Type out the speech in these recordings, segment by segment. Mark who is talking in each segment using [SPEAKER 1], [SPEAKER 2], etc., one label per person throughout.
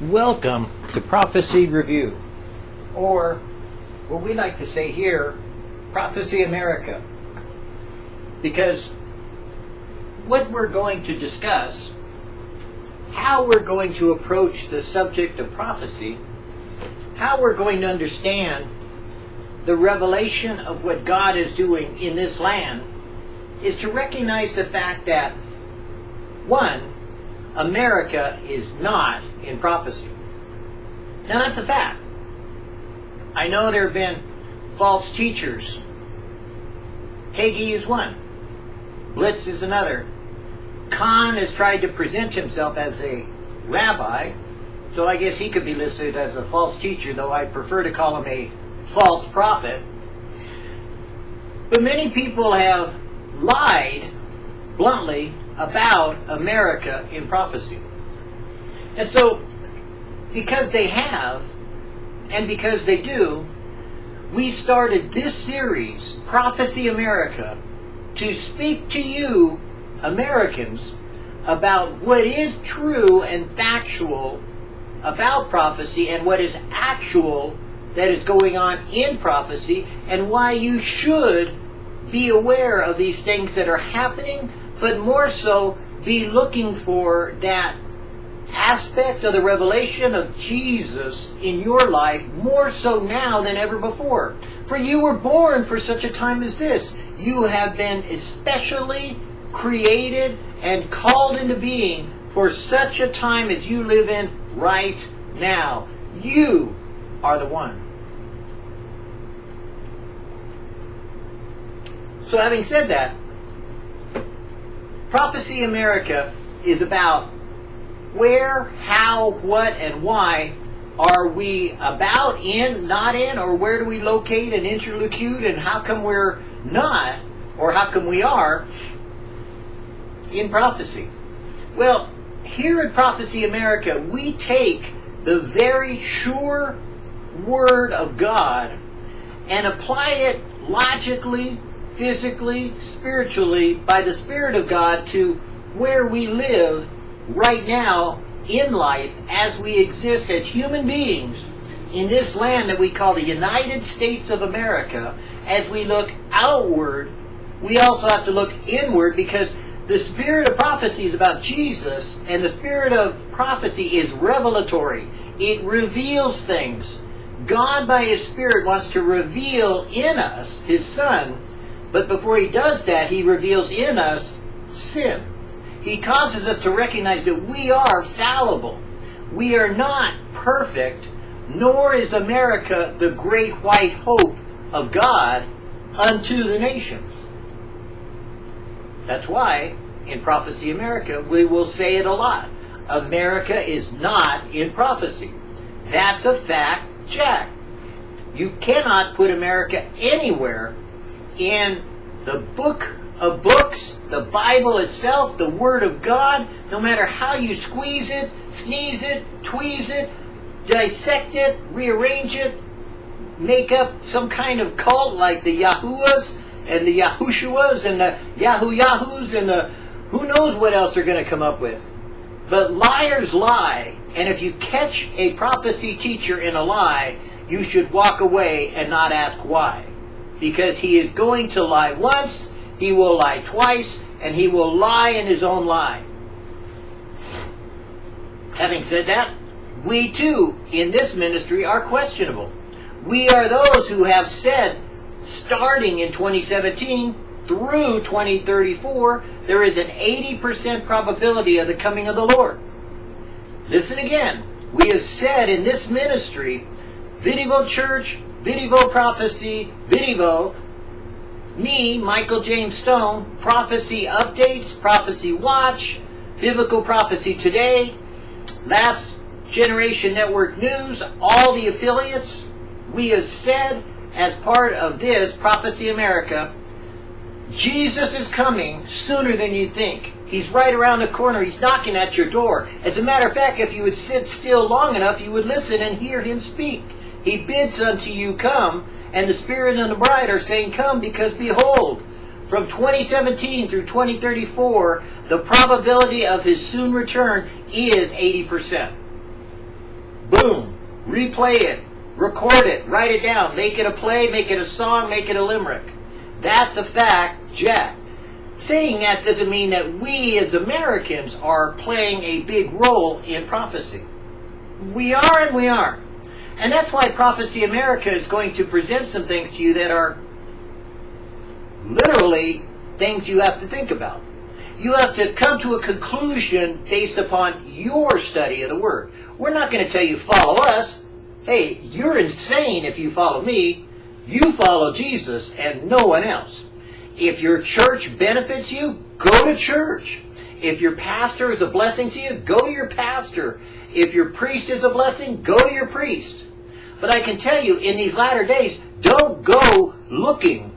[SPEAKER 1] Welcome to Prophecy Review, or what we like to say here, Prophecy America. Because what we're going to discuss, how we're going to approach the subject of prophecy, how we're going to understand the revelation of what God is doing in this land, is to recognize the fact that, one, America is not in prophecy. Now that's a fact. I know there have been false teachers. Hagee is one. Biltz is another. Khan has tried to present himself as a rabbi, so I guess he could be listed as a false teacher, though I prefer to call him a false prophet. But many people have lied bluntly about America in prophecy. And so, because they have, and because they do, we started this series, Prophecy America, to speak to you, Americans, about what is true and factual about prophecy and what is actual that is going on in prophecy and why you should be aware of these things that are happening, but more so be looking for that aspect of the revelation of Jesus in your life more so now than ever before. For you were born for such a time as this. You have been especially created and called into being for such a time as you live in right now. You are the one. So having said that, Prophecy America is about where, how, what, and why are we about, in, not in, or where do we locate and interlocute, and how come we're not, or how come we are, in prophecy? Well, here at Prophecy America, we take the very sure Word of God and apply it logically, physically, spiritually, by the Spirit of God to where we live right now in life as we exist as human beings in this land that we call the United States of America. As we look outward, we also have to look inward because the spirit of prophecy is about Jesus, and the spirit of prophecy is revelatory. It reveals things. God, by His Spirit, wants to reveal in us His Son, but before He does that, He reveals in us sin. He causes us to recognize that we are fallible. We are not perfect, nor is America the great white hope of God unto the nations. That's why in Prophecy America we will say it a lot. America is not in prophecy. That's a fact, Jack. You cannot put America anywhere in the book of books, the Bible itself, the Word of God, no matter how you squeeze it, sneeze it, tweeze it, dissect it, rearrange it, make up some kind of cult like the Yahuwahs and the Yahushuas and the Yahoo Yahoos and the who knows what else they're going to come up with. But liars lie, and if you catch a prophecy teacher in a lie, you should walk away and not ask why. Because he is going to lie once, he will lie twice, and he will lie in his own lie. Having said that, we too, in this ministry, are questionable. We are those who have said, starting in 2017 through 2034, there is an 80% probability of the coming of the Lord. Listen again. We have said in this ministry, Vidivo Church, Vidivo Prophecy, Vidivo, me, Michael James Stone, Prophecy Updates, Prophecy Watch, Biblical Prophecy Today, Last Generation Network News, all the affiliates, we have said as part of this Prophecy America, Jesus is coming sooner than you think. He's right around the corner. He's knocking at your door. As a matter of fact, if you would sit still long enough, you would listen and hear him speak. He bids unto you, Come, and the Spirit and the bride are saying, Come, because behold, from 2017 through 2034, the probability of his soon return is 80%. boom, replay it, record it, write it down, make it a play, make it a song, make it a limerick. That's a fact, Jack. Saying that doesn't mean that we as Americans are playing a big role in prophecy. We are and we are. And that's why Prophecy America is going to present some things to you that are literally things you have to think about. You have to come to a conclusion based upon your study of the Word. We're not going to tell you follow us. Hey, you're insane if you follow me. You follow Jesus and no one else. If your church benefits you, go to church. If your pastor is a blessing to you, go to your pastor. If your priest is a blessing, go to your priest. But I can tell you, in these latter days, don't go looking.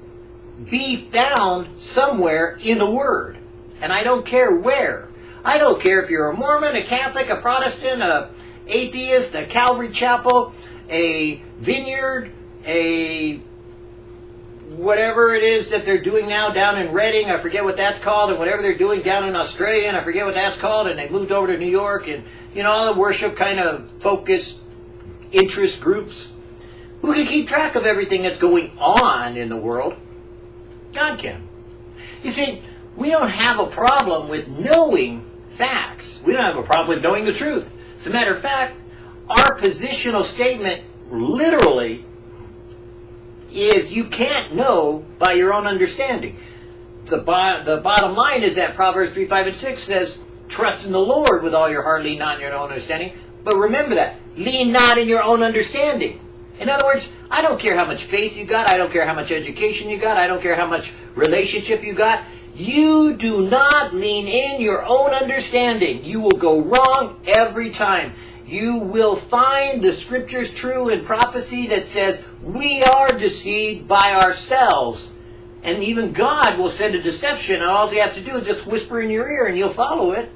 [SPEAKER 1] Be found somewhere in the Word. And I don't care where. I don't care if you're a Mormon, a Catholic, a Protestant, a atheist, a Calvary Chapel, a vineyard, a whatever it is that they're doing now down in Reading, I forget what that's called, and whatever they're doing down in Australia, and I forget what that's called, and they moved over to New York, and you know all the worship kind of focused interest groups. Who can keep track of everything that's going on in the world? God can. You see, we don't have a problem with knowing facts. We don't have a problem with knowing the truth. As a matter of fact, our positional statement literally is you can't know by your own understanding. The, bo- the bottom line is that Proverbs 3, 5, and 6 says, Trust in the Lord with all your heart, lean not in your own understanding. But remember that. Lean not in your own understanding. In other words, I don't care how much faith you got. I don't care how much education you got. I don't care how much relationship you got. You do not lean in your own understanding. You will go wrong every time. You will find the scriptures true in prophecy that says we are deceived by ourselves. And even God will send a deception, and all he has to do is just whisper in your ear and you'll follow it.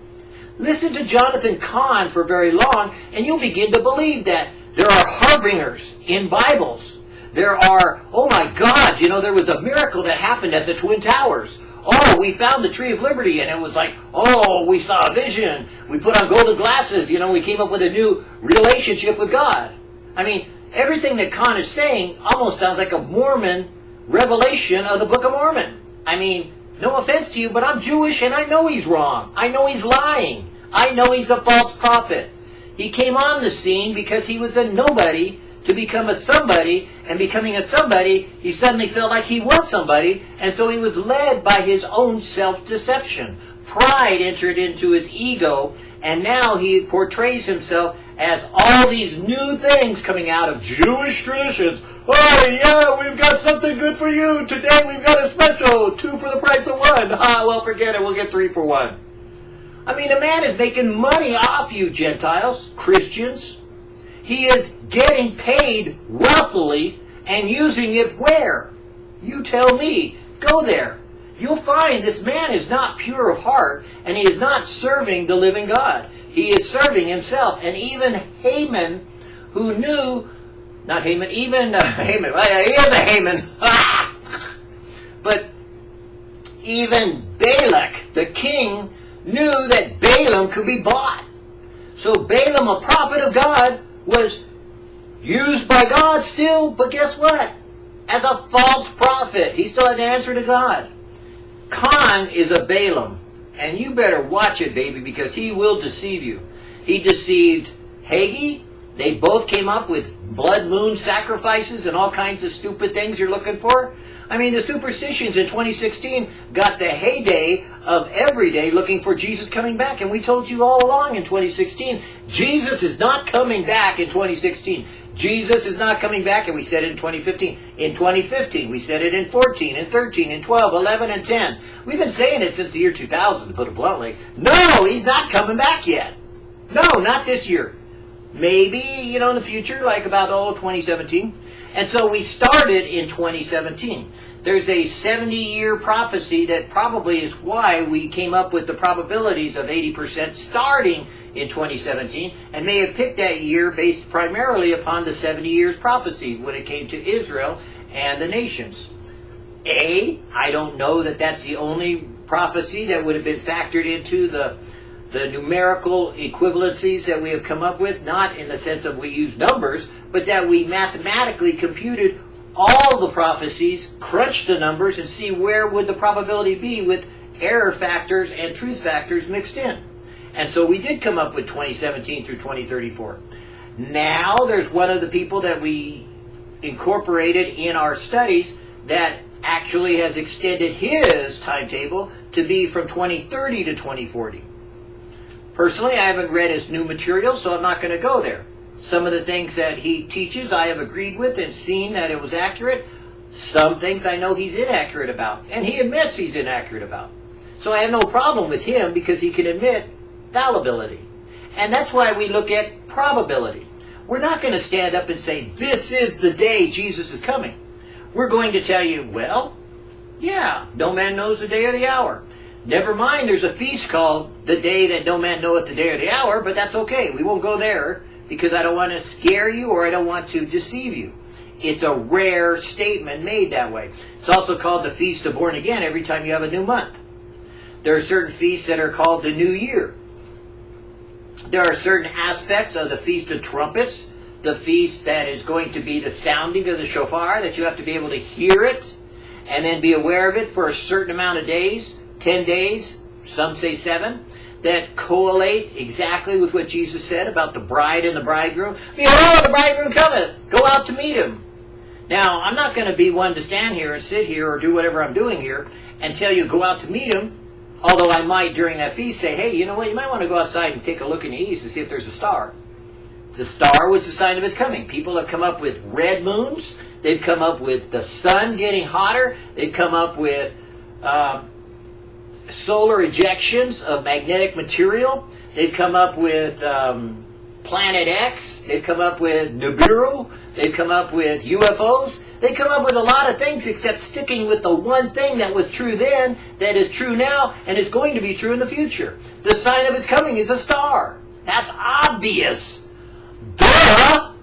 [SPEAKER 1] Listen to Jonathan Cahn for very long, and you'll begin to believe that there are harbingers in Bibles. There are, oh my God, you know, there was a miracle that happened at the Twin Towers. Oh, we found the Tree of Liberty, and it was like, oh, we saw a vision. We put on golden glasses. You know, we came up with a new relationship with God. I mean, everything that Cahn is saying almost sounds like a Mormon revelation of the Book of Mormon. I mean, no offense to you, but I'm Jewish and I know he's wrong. I know he's lying. I know he's a false prophet. He came on the scene because he was a nobody to become a somebody, and becoming a somebody, he suddenly felt like he was somebody, and so he was led by his own self-deception. Pride entered into his ego, and now he portrays himself as all these new things coming out of Jewish traditions. Oh yeah, we've got something good for you. Today we've got a special, two for the price of one. Ah, well forget it, we'll get three for one. I mean, a man is making money off you, Gentiles, Christians. He is getting paid wealthily and using it where? You tell me. Go there. You'll find this man is not pure of heart and he is not serving the living God. He is serving himself. And even Haman, who knew, not Haman, even uh, Haman, well, he is a Haman. but even Balak, the king, knew that Balaam could be bought. So Balaam, a prophet of God, was used by God still, but guess what? As a false prophet. He still had to answer to God. Cahn is a Balaam. And you better watch it, baby, because he will deceive you. He deceived Hagee. They both came up with blood moon sacrifices and all kinds of stupid things you're looking for. I mean, the superstitions in 2016 got the heyday of every day looking for Jesus coming back. And we told you all along in 2016, Jesus is not coming back in 2016. Jesus is not coming back, and we said it in 2015. In 2015, we said it in 14, and 13, and 12, 11, and 10. We've been saying it since the year 2000, to put it bluntly. No, he's not coming back yet. No, not this year. Maybe, you know, in the future, like about, oh, 2017. And so we started in 2017. There's a 70-year prophecy that probably is why we came up with the probabilities of 80% starting in 2017 and may have picked that year based primarily upon the 70 years prophecy when it came to Israel and the nations. A, I don't know that that's the only prophecy that would have been factored into the the numerical equivalencies that we have come up with, not in the sense of we use numbers, but that we mathematically computed all the prophecies, crunched the numbers, and see where would the probability be with error factors and truth factors mixed in. And so we did come up with 2017 through 2034. Now there's one of the people that we incorporated in our studies that actually has extended his timetable to be from 2030 to 2040. Personally, I haven't read his new material, so I'm not going to go there. Some of the things that he teaches I have agreed with and seen that it was accurate. Some things I know he's inaccurate about, and he admits he's inaccurate about. So I have no problem with him because he can admit fallibility. And that's why we look at probability. We're not going to stand up and say, this is the day Jesus is coming. We're going to tell you, well, yeah, no man knows the day or the hour. Never mind, there's a feast called the day that no man knoweth the day or the hour, but that's okay. We won't go there because I don't want to scare you or I don't want to deceive you. It's a rare statement made that way. It's also called the Feast of Born Again every time you have a new month. There are certain feasts that are called the New Year. There are certain aspects of the Feast of Trumpets, the feast that is going to be the sounding of the shofar, that you have to be able to hear it and then be aware of it for a certain amount of days, 10 days, some say seven, that correlate exactly with what Jesus said about the bride and the bridegroom. Behold, the bridegroom cometh. Go out to meet him. Now, I'm not going to be one to stand here and sit here or do whatever I'm doing here and tell you go out to meet him Although I might, during that feast, say, hey, you know what, you might want to go outside and take a look in the east and see if there's a star. The star was the sign of his coming. People have come up with red moons. They've come up with the sun getting hotter. They've come up with uh, solar ejections of magnetic material. They've come up with um, Planet X. They've come up with Nibiru. They've come up with UFOs. They come up with a lot of things except sticking with the one thing that was true then, that is true now, and is going to be true in the future. The sign of his coming is a star. That's obvious. Duh!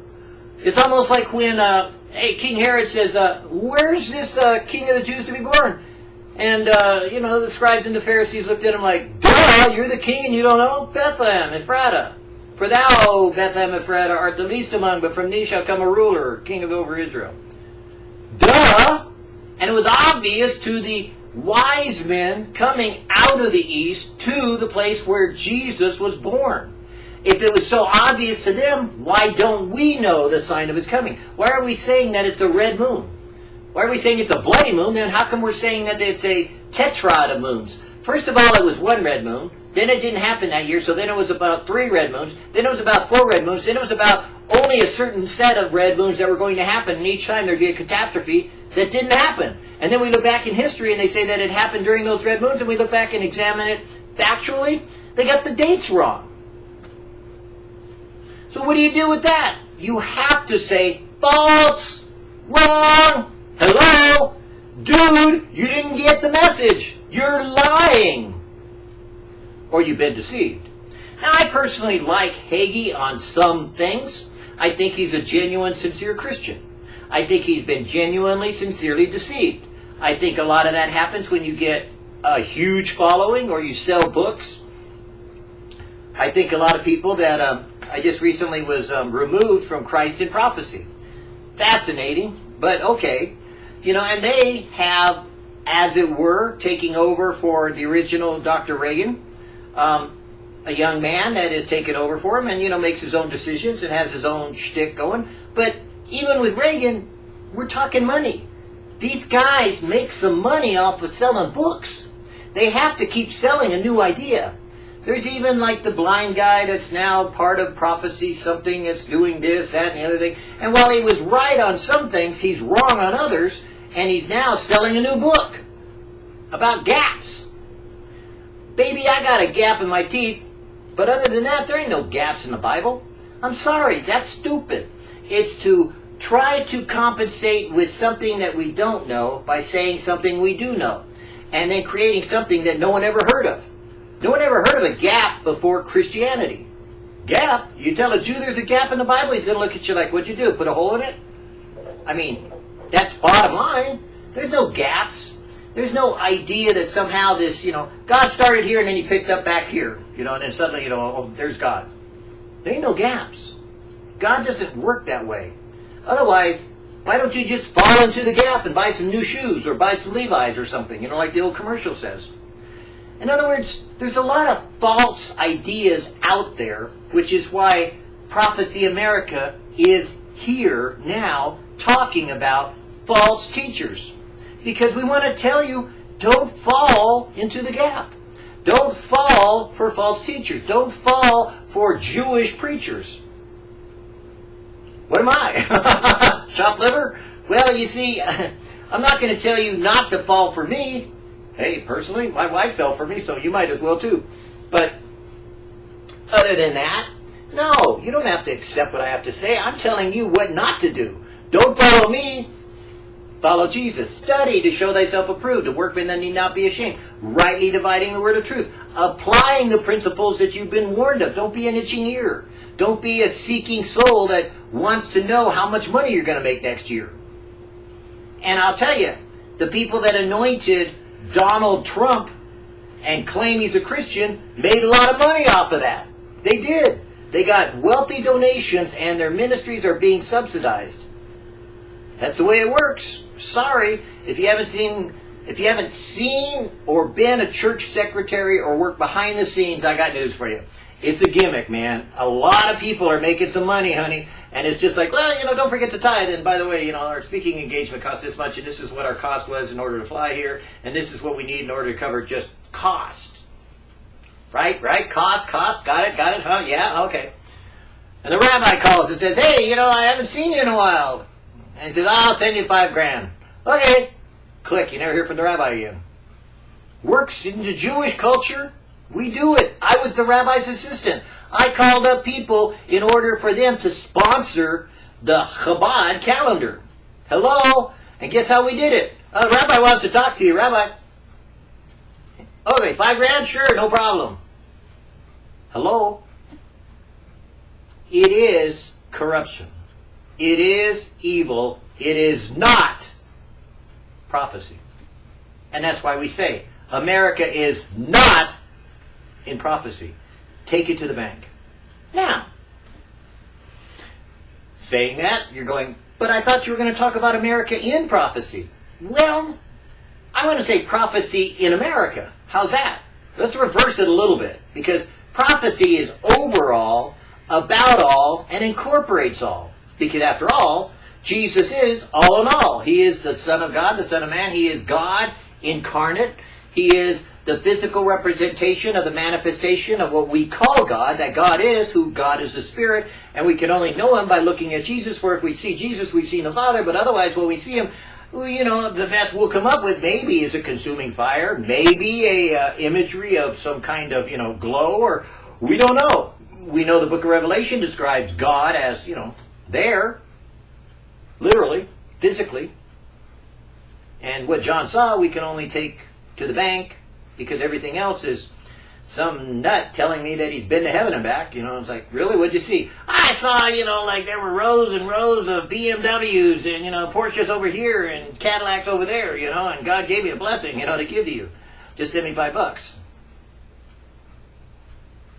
[SPEAKER 1] It's almost like when uh, hey, King Herod says, uh, where's this uh, king of the Jews to be born? And, uh, you know, the scribes and the Pharisees looked at him like, duh, you're the king and you don't know? Bethlehem, Ephrata. For thou, Bethlehem Ephraim, art the least among, but from thee shall come a ruler, king of over Israel. Duh! And it was obvious to the wise men coming out of the east to the place where Jesus was born. If it was so obvious to them, why don't we know the sign of his coming? Why are we saying that it's a red moon? Why are we saying it's a bloody moon? Then how come we're saying that it's a tetrad of moons? First of all, it was one red moon. Then it didn't happen that year, so then it was about three red moons. Then it was about four red moons. Then it was about only a certain set of red moons that were going to happen, and each time there'd be a catastrophe that didn't happen. And then we look back in history and they say that it happened during those red moons, and we look back and examine it factually. They got the dates wrong. So what do you do with that? You have to say false, wrong, hello, dude, you didn't get the message. You're lying or you've been deceived. Now, I personally like Hagee on some things. I think he's a genuine, sincere Christian. I think he's been genuinely, sincerely deceived. I think a lot of that happens when you get a huge following or you sell books. I think a lot of people that um, I just recently was um, removed from Christ in Prophecy. Fascinating, but okay. You know, and they have, as it were, taking over for the original Dr. Reagan um, a young man that is taken over for him and, you know, makes his own decisions and has his own shtick going. But even with Reagan, we're talking money. These guys make some money off of selling books. They have to keep selling a new idea. There's even like the blind guy that's now part of prophecy, something that's doing this, that, and the other thing. And while he was right on some things, he's wrong on others, and he's now selling a new book about gaps. Baby, I got a gap in my teeth. But other than that, there ain't no gaps in the Bible. I'm sorry, that's stupid. It's to try to compensate with something that we don't know by saying something we do know. And then creating something that no one ever heard of. No one ever heard of a gap before Christianity. Gap? You tell a Jew there's a gap in the Bible, he's going to look at you like, what'd you do, put a hole in it? I mean, that's bottom line. There's no gaps. there's no idea that somehow this, you know, God started here and then he picked up back here, you know, and then suddenly, you know, oh, there's God. There ain't no gaps. God doesn't work that way. Otherwise, why don't you just fall into the gap and buy some new shoes or buy some Levi's or something, you know, like the old commercial says. In other words, there's a lot of false ideas out there, which is why Prophecy America is here now talking about false teachers. Because we want to tell you, don't fall into the gap. Don't fall for false teachers. Don't fall for Jewish preachers. What am I? Chopped liver? Well, you see, I'm not going to tell you not to fall for me. Hey, personally, my wife fell for me, so you might as well too. But other than that, no, you don't have to accept what I have to say. I'm telling you what not to do. Don't follow me. Follow Jesus. Study to show thyself approved, a workman that need not be ashamed. Rightly dividing the word of truth. Applying the principles that you've been warned of. Don't be an itching ear. Don't be a seeking soul that wants to know how much money you're going to make next year. And I'll tell you, the people that anointed Donald Trump and claim he's a Christian made a lot of money off of that. They did. They got wealthy donations and their ministries are being subsidized. That's the way it works. Sorry, if you haven't seen if you haven't seen or been a church secretary or worked behind the scenes, I got news for you. It's a gimmick, man. A lot of people are making some money, honey, and it's just like, well, you know, don't forget to tithe. And by the way, you know, our speaking engagement costs this much, and this is what our cost was in order to fly here, and this is what we need in order to cover just cost. Right, right, cost, cost, got it, got it, huh? Yeah, okay. And the rabbi calls and says, hey, you know, I haven't seen you in a while. And he says, I'll send you five grand. Okay. Click, you never hear from the rabbi again. Works in the Jewish culture. We do it. I was the rabbi's assistant. I called up people in order for them to sponsor the Chabad calendar. Hello? And guess how we did it? Uh, rabbi wants to talk to you. Rabbi. Okay, five grand? Sure, no problem. Hello? It is corruption. It is evil. It is not prophecy. And that's why we say America is not in prophecy. Take it to the bank. Now, saying that, you're going, but I thought you were going to talk about America in prophecy. Well, I want to say prophecy in America. How's that? Let's reverse it a little bit because prophecy is overall, about all, and incorporates all. Because after all, Jesus is all in all. He is the Son of God, the Son of Man. He is God incarnate. He is the physical representation of the manifestation of what we call God, that God is, who God is the Spirit, and we can only know Him by looking at Jesus, for if we see Jesus, we've seen the Father, but otherwise when we see Him, you know, the best we'll come up with maybe is a consuming fire, maybe a uh, imagery of some kind of, you know, glow, or we don't know. We know the book of Revelation describes God as, you know, there, literally, physically. And what John saw, we can only take to the bank because everything else is some nut telling me that he's been to heaven and back. You know, I was like, really? What'd you see? I saw, you know, like there were rows and rows of BMWs and, you know, Porsches over here and Cadillacs over there, you know, and God gave me a blessing, you know, to give to you. Just send me five bucks.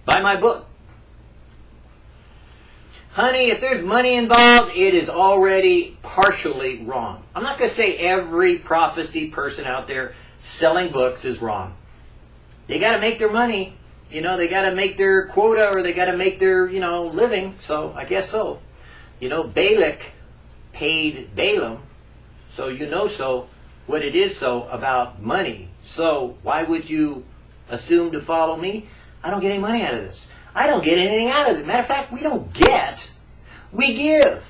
[SPEAKER 1] Buy my book. Honey, if there's money involved, it is already partially wrong. I'm not going to say every prophecy person out there selling books is wrong. They got to make their money. You know, they got to make their quota or they got to make their, you know, living. So I guess so. You know, Balak paid Balaam, so you know so what it is so about money. So why would you assume to follow me? I don't get any money out of this. I don't get anything out of it. Matter of fact, we don't get. We give.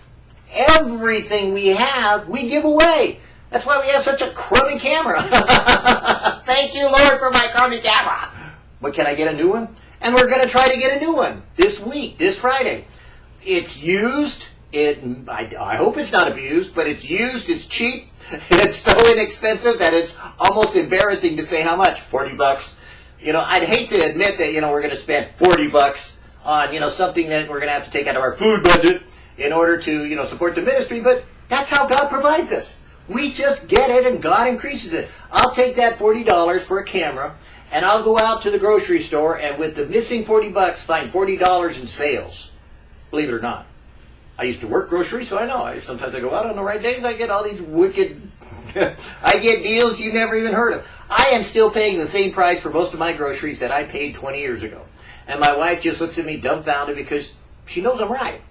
[SPEAKER 1] Everything we have, we give away. That's why we have such a crummy camera. Thank you, Lord, for my crummy camera. But can I get a new one? And we're going to try to get a new one this week, this Friday. It's used. It, I, I hope it's not abused, but it's used. It's cheap. It's so inexpensive that it's almost embarrassing to say how much. Forty bucks. You know, I'd hate to admit that you know we're going to spend forty bucks on you know something that we're going to have to take out of our food budget in order to you know support the ministry, but that's how God provides us. We just get it and God increases it. I'll take that $40 for a camera and I'll go out to the grocery store and with the missing 40 bucks find $40 in sales. Believe it or not. I used to work grocery, so I know. I, sometimes I go out on the right days, I get all these wicked, I get deals you never even heard of. I am still paying the same price for most of my groceries that I paid 20 years ago. And my wife just looks at me dumbfounded because she knows I'm right.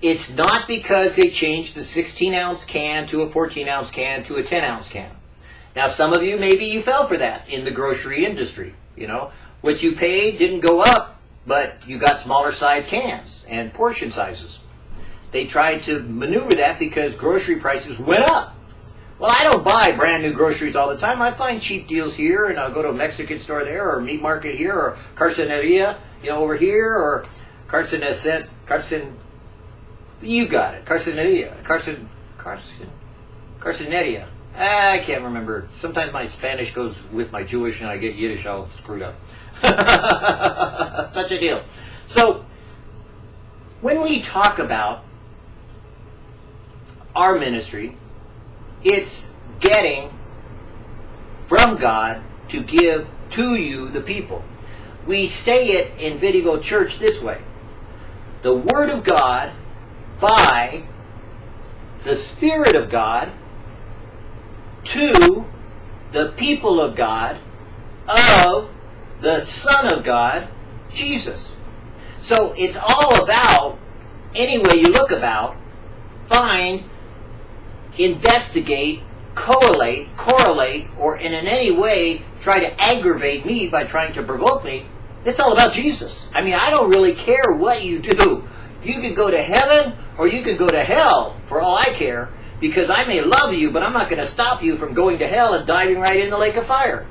[SPEAKER 1] It's not because they changed the 16 ounce can to a 14 ounce can to a 10 ounce can. Now some of you, maybe you fell for that in the grocery industry. You know, what you paid didn't go up, but you got smaller size cans and portion sizes. They tried to maneuver that because grocery prices went up. Well, I don't buy brand new groceries all the time. I find cheap deals here, and I'll go to a Mexican store there, or meat market here, or Carceneria, you know, over here, or Carceneset, Carcen, you got it, Carceneria, Carcen, Carcen, Carceneria. Ah, I can't remember. Sometimes my Spanish goes with my Jewish, and I get Yiddish all screwed up. Such a deal. So, when we talk about our ministry, it's getting from God to give to you, the people. We say it in Vidigo Church this way. The Word of God by the Spirit of God to the people of God of the Son of God, Jesus. So it's all about, any way you look about, find investigate, correlate, correlate, or in any way try to aggravate me by trying to provoke me, it's all about Jesus. I mean, I don't really care what you do. You could go to heaven or you could go to hell for all I care because I may love you, but I'm not going to stop you from going to hell and diving right in the lake of fire.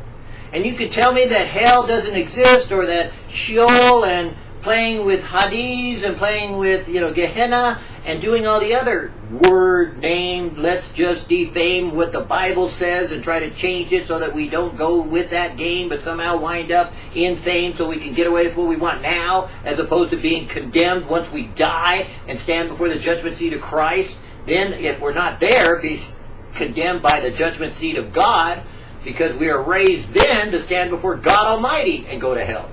[SPEAKER 1] And you could tell me that hell doesn't exist or that Sheol and playing with Hades and playing with, you know, Gehenna and doing all the other word name, let's just defame what the Bible says and try to change it so that we don't go with that game but somehow wind up in fame so we can get away with what we want now as opposed to being condemned once we die and stand before the judgment seat of Christ. Then if we're not there, be condemned by the judgment seat of God because we are raised then to stand before God Almighty and go to hell.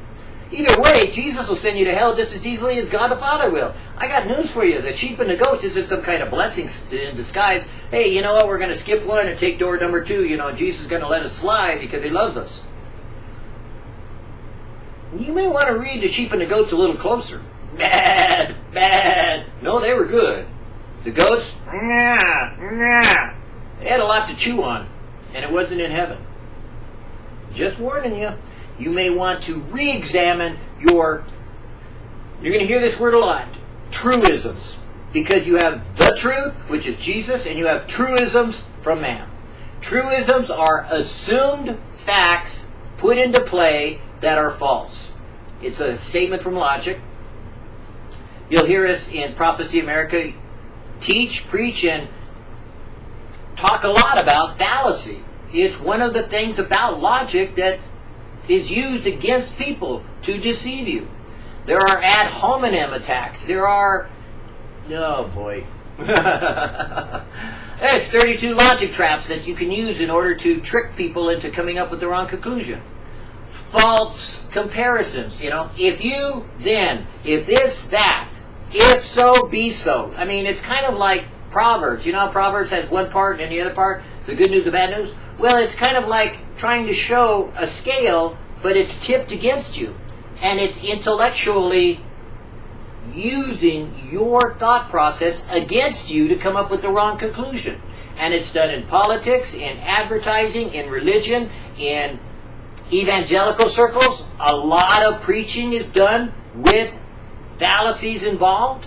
[SPEAKER 1] Either way, Jesus will send you to hell just as easily as God the Father will. I got news for you. The sheep and the goats isn't some kind of blessing in disguise. Hey, you know what? We're going to skip one and take door number two. You know, Jesus is going to let us slide because he loves us. You may want to read the sheep and the goats a little closer. Bad, bad. No, they were good. The goats, nah, nah. They had a lot to chew on, and it wasn't in heaven. Just warning you you may want to re-examine your, you're going to hear this word a lot, truisms. Because you have the truth, which is Jesus, and you have truisms from man. Truisms are assumed facts put into play that are false. It's a statement from logic. You'll hear us in Prophecy America teach, preach, and talk a lot about fallacy. It's one of the things about logic that is used against people to deceive you. There are ad hominem attacks. There are, oh boy. There's 32 logic traps that you can use in order to trick people into coming up with the wrong conclusion. False comparisons, you know. If you, then, if this, that, if so, be so. I mean, it's kind of like Proverbs. You know Proverbs has one part and the other part, the good news, the bad news? Well, it's kind of like trying to show a scale, but it's tipped against you. And it's intellectually using your thought process against you to come up with the wrong conclusion. And it's done in politics, in advertising, in religion, in evangelical circles. A lot of preaching is done with fallacies involved.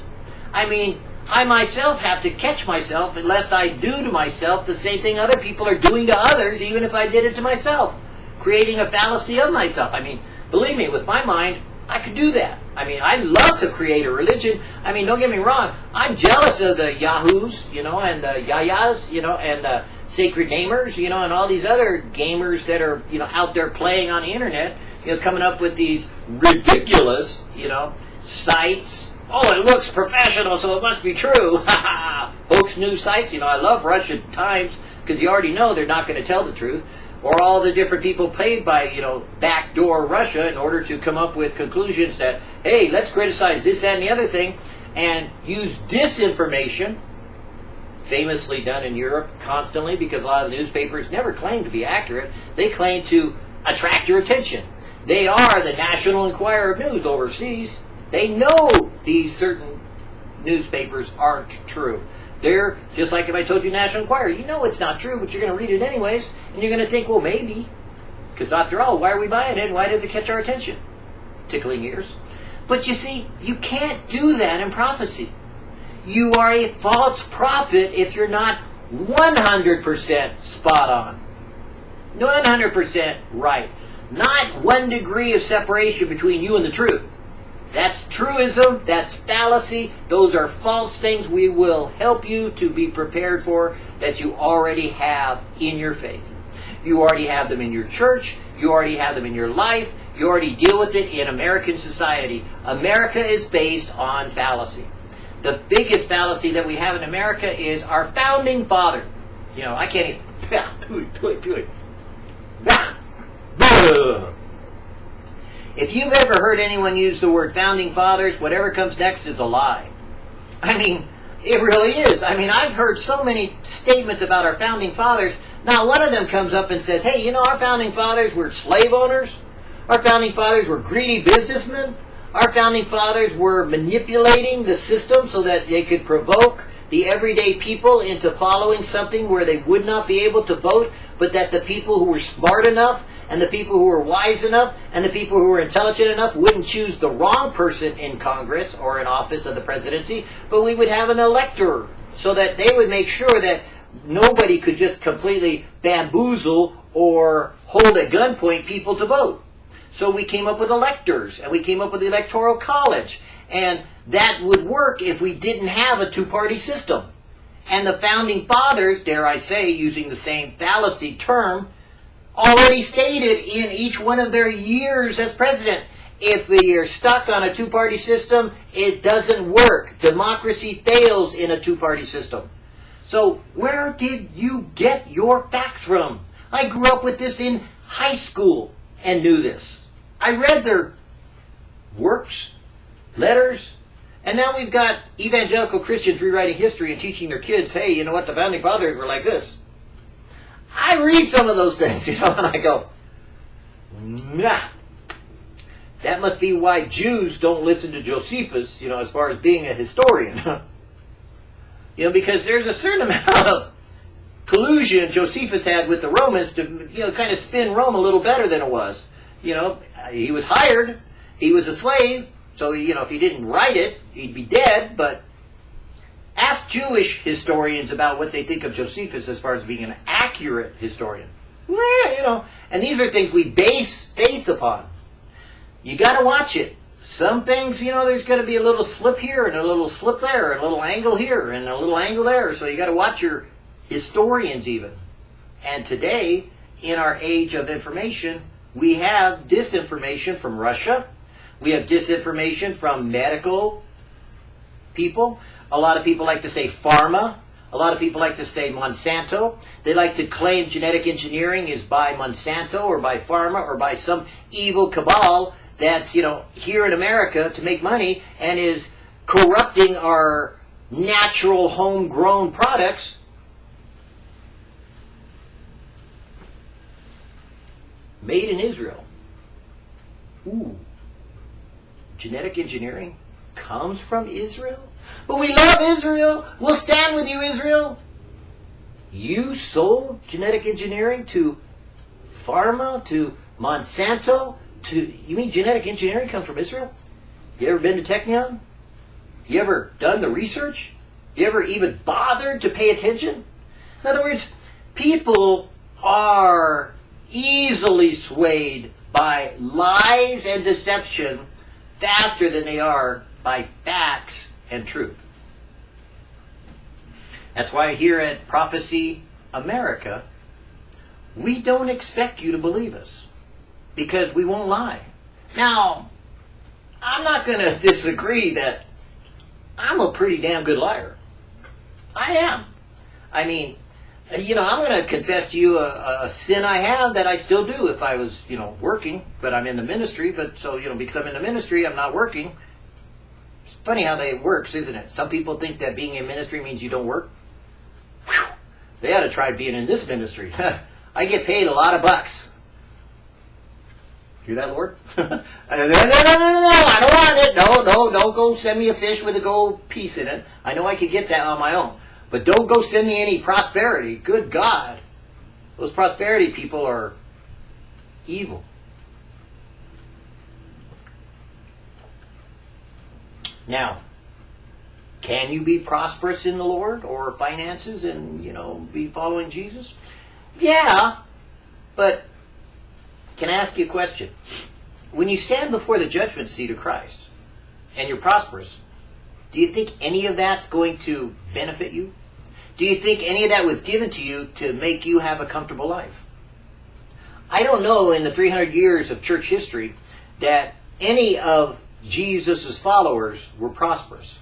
[SPEAKER 1] I mean, I myself have to catch myself unless I do to myself the same thing other people are doing to others, even if I did it to myself. Creating a fallacy of myself. I mean, believe me, with my mind, I could do that. I mean, I love to create a religion. I mean, don't get me wrong. I'm jealous of the Yahoos, you know, and the Yayas, you know, and the Sacred Namers, you know, and all these other gamers that are, you know, out there playing on the internet, you know, coming up with these ridiculous, you know, sites Oh, it looks professional, so it must be true. Hoax news sites, you know, I love Russian Times. because you already know they're not going to tell the truth, or all the different people paid by, you know, backdoor Russia in order to come up with conclusions that, hey, let's criticize this, that, and the other thing, and use disinformation, famously done in Europe constantly because a lot of the newspapers never claim to be accurate. They claim to attract your attention. They are the National Enquirer of News overseas. They know these certain newspapers aren't true. They're just like if I told you National Enquirer, you know it's not true, but you're going to read it anyways, and you're going to think, well, maybe. Because after all, why are we buying it? Why does it catch our attention? Tickling ears. But you see, you can't do that in prophecy. You are a false prophet if you're not 100% spot on. 100% right. Not one degree of separation between you and the truth. That's truism, that's fallacy, those are false things we will help you to be prepared for that you already have in your faith. You already have them in your church, you already have them in your life, you already deal with it in American society. America is based on fallacy. The biggest fallacy that we have in America is our founding father. You know, I can't even. If you've ever heard anyone use the word founding fathers, whatever comes next is a lie. I mean, it really is. I mean, I've heard so many statements about our founding fathers. Not one of them comes up and says, hey, you know, our founding fathers were slave owners. Our founding fathers were greedy businessmen. Our founding fathers were manipulating the system so that they could provoke the everyday people into following something where they would not be able to vote, but that the people who were smart enough and the people who were wise enough and the people who were intelligent enough wouldn't choose the wrong person in Congress or in office of the presidency, but we would have an elector so that they would make sure that nobody could just completely bamboozle or hold at gunpoint people to vote. So we came up with electors and we came up with the electoral college and that would work if we didn't have a two-party system. And the founding fathers, dare I say, using the same fallacy term, already stated in each one of their years as president. If you're stuck on a two-party system, it doesn't work. Democracy fails in a two-party system. So where did you get your facts from? I grew up with this in high school and knew this. I read their works, letters, and now we've got evangelical Christians rewriting history and teaching their kids, hey, you know what, the founding fathers were like this. I read some of those things, you know, and I go, nah. That must be why Jews don't listen to Josephus, you know, as far as being a historian. you know, because there's a certain amount of collusion Josephus had with the Romans to, you know, kind of spin Rome a little better than it was. You know, he was hired, he was a slave, so, you know, if he didn't write it, he'd be dead, but Ask Jewish historians about what they think of Josephus as far as being an accurate historian. Yeah, you know, and these are things we base faith upon. You got to watch it. Some things, you know, there's going to be a little slip here and a little slip there, and a little angle here and a little angle there. So you got to watch your historians even. And today, in our age of information, we have disinformation from Russia. We have disinformation from medical people. A lot of people like to say pharma. A lot of people like to say Monsanto. They like to claim genetic engineering is by Monsanto or by pharma or by some evil cabal that's, you know, here in America to make money and is corrupting our natural homegrown products. Made in Israel. Ooh. Genetic engineering comes from Israel? But we love Israel. We'll stand with you, Israel. You sold genetic engineering to pharma, to Monsanto, to you mean genetic engineering comes from Israel? You ever been to Technion? You ever done the research? You ever even bothered to pay attention? In other words, people are easily swayed by lies and deception faster than they are by facts and truth. That's why here at Prophecy America, we don't expect you to believe us because we won't lie. Now, I'm not going to disagree that I'm a pretty damn good liar. I am. I mean, you know, I'm going to confess to you a, a sin I have that I still do if I was, you know, working, but I'm in the ministry. But so, you know, because I'm in the ministry, I'm not working. It's funny how that works, isn't it? Some people think that being in ministry means you don't work. Whew. They ought to try being in this ministry. I get paid a lot of bucks. Hear that, Lord? no, no, no, no, no, I don't want it. No, no, don't go send me a fish with a gold piece in it. I know I could get that on my own. But don't go send me any prosperity. Good God. Those prosperity people are evil. Now, can you be prosperous in the Lord or finances and, you know, be following Jesus? Yeah, but can I ask you a question? When you stand before the judgment seat of Christ and you're prosperous, do you think any of that's going to benefit you? Do you think any of that was given to you to make you have a comfortable life? I don't know in the 300 years of church history that any of Jesus' followers were prosperous.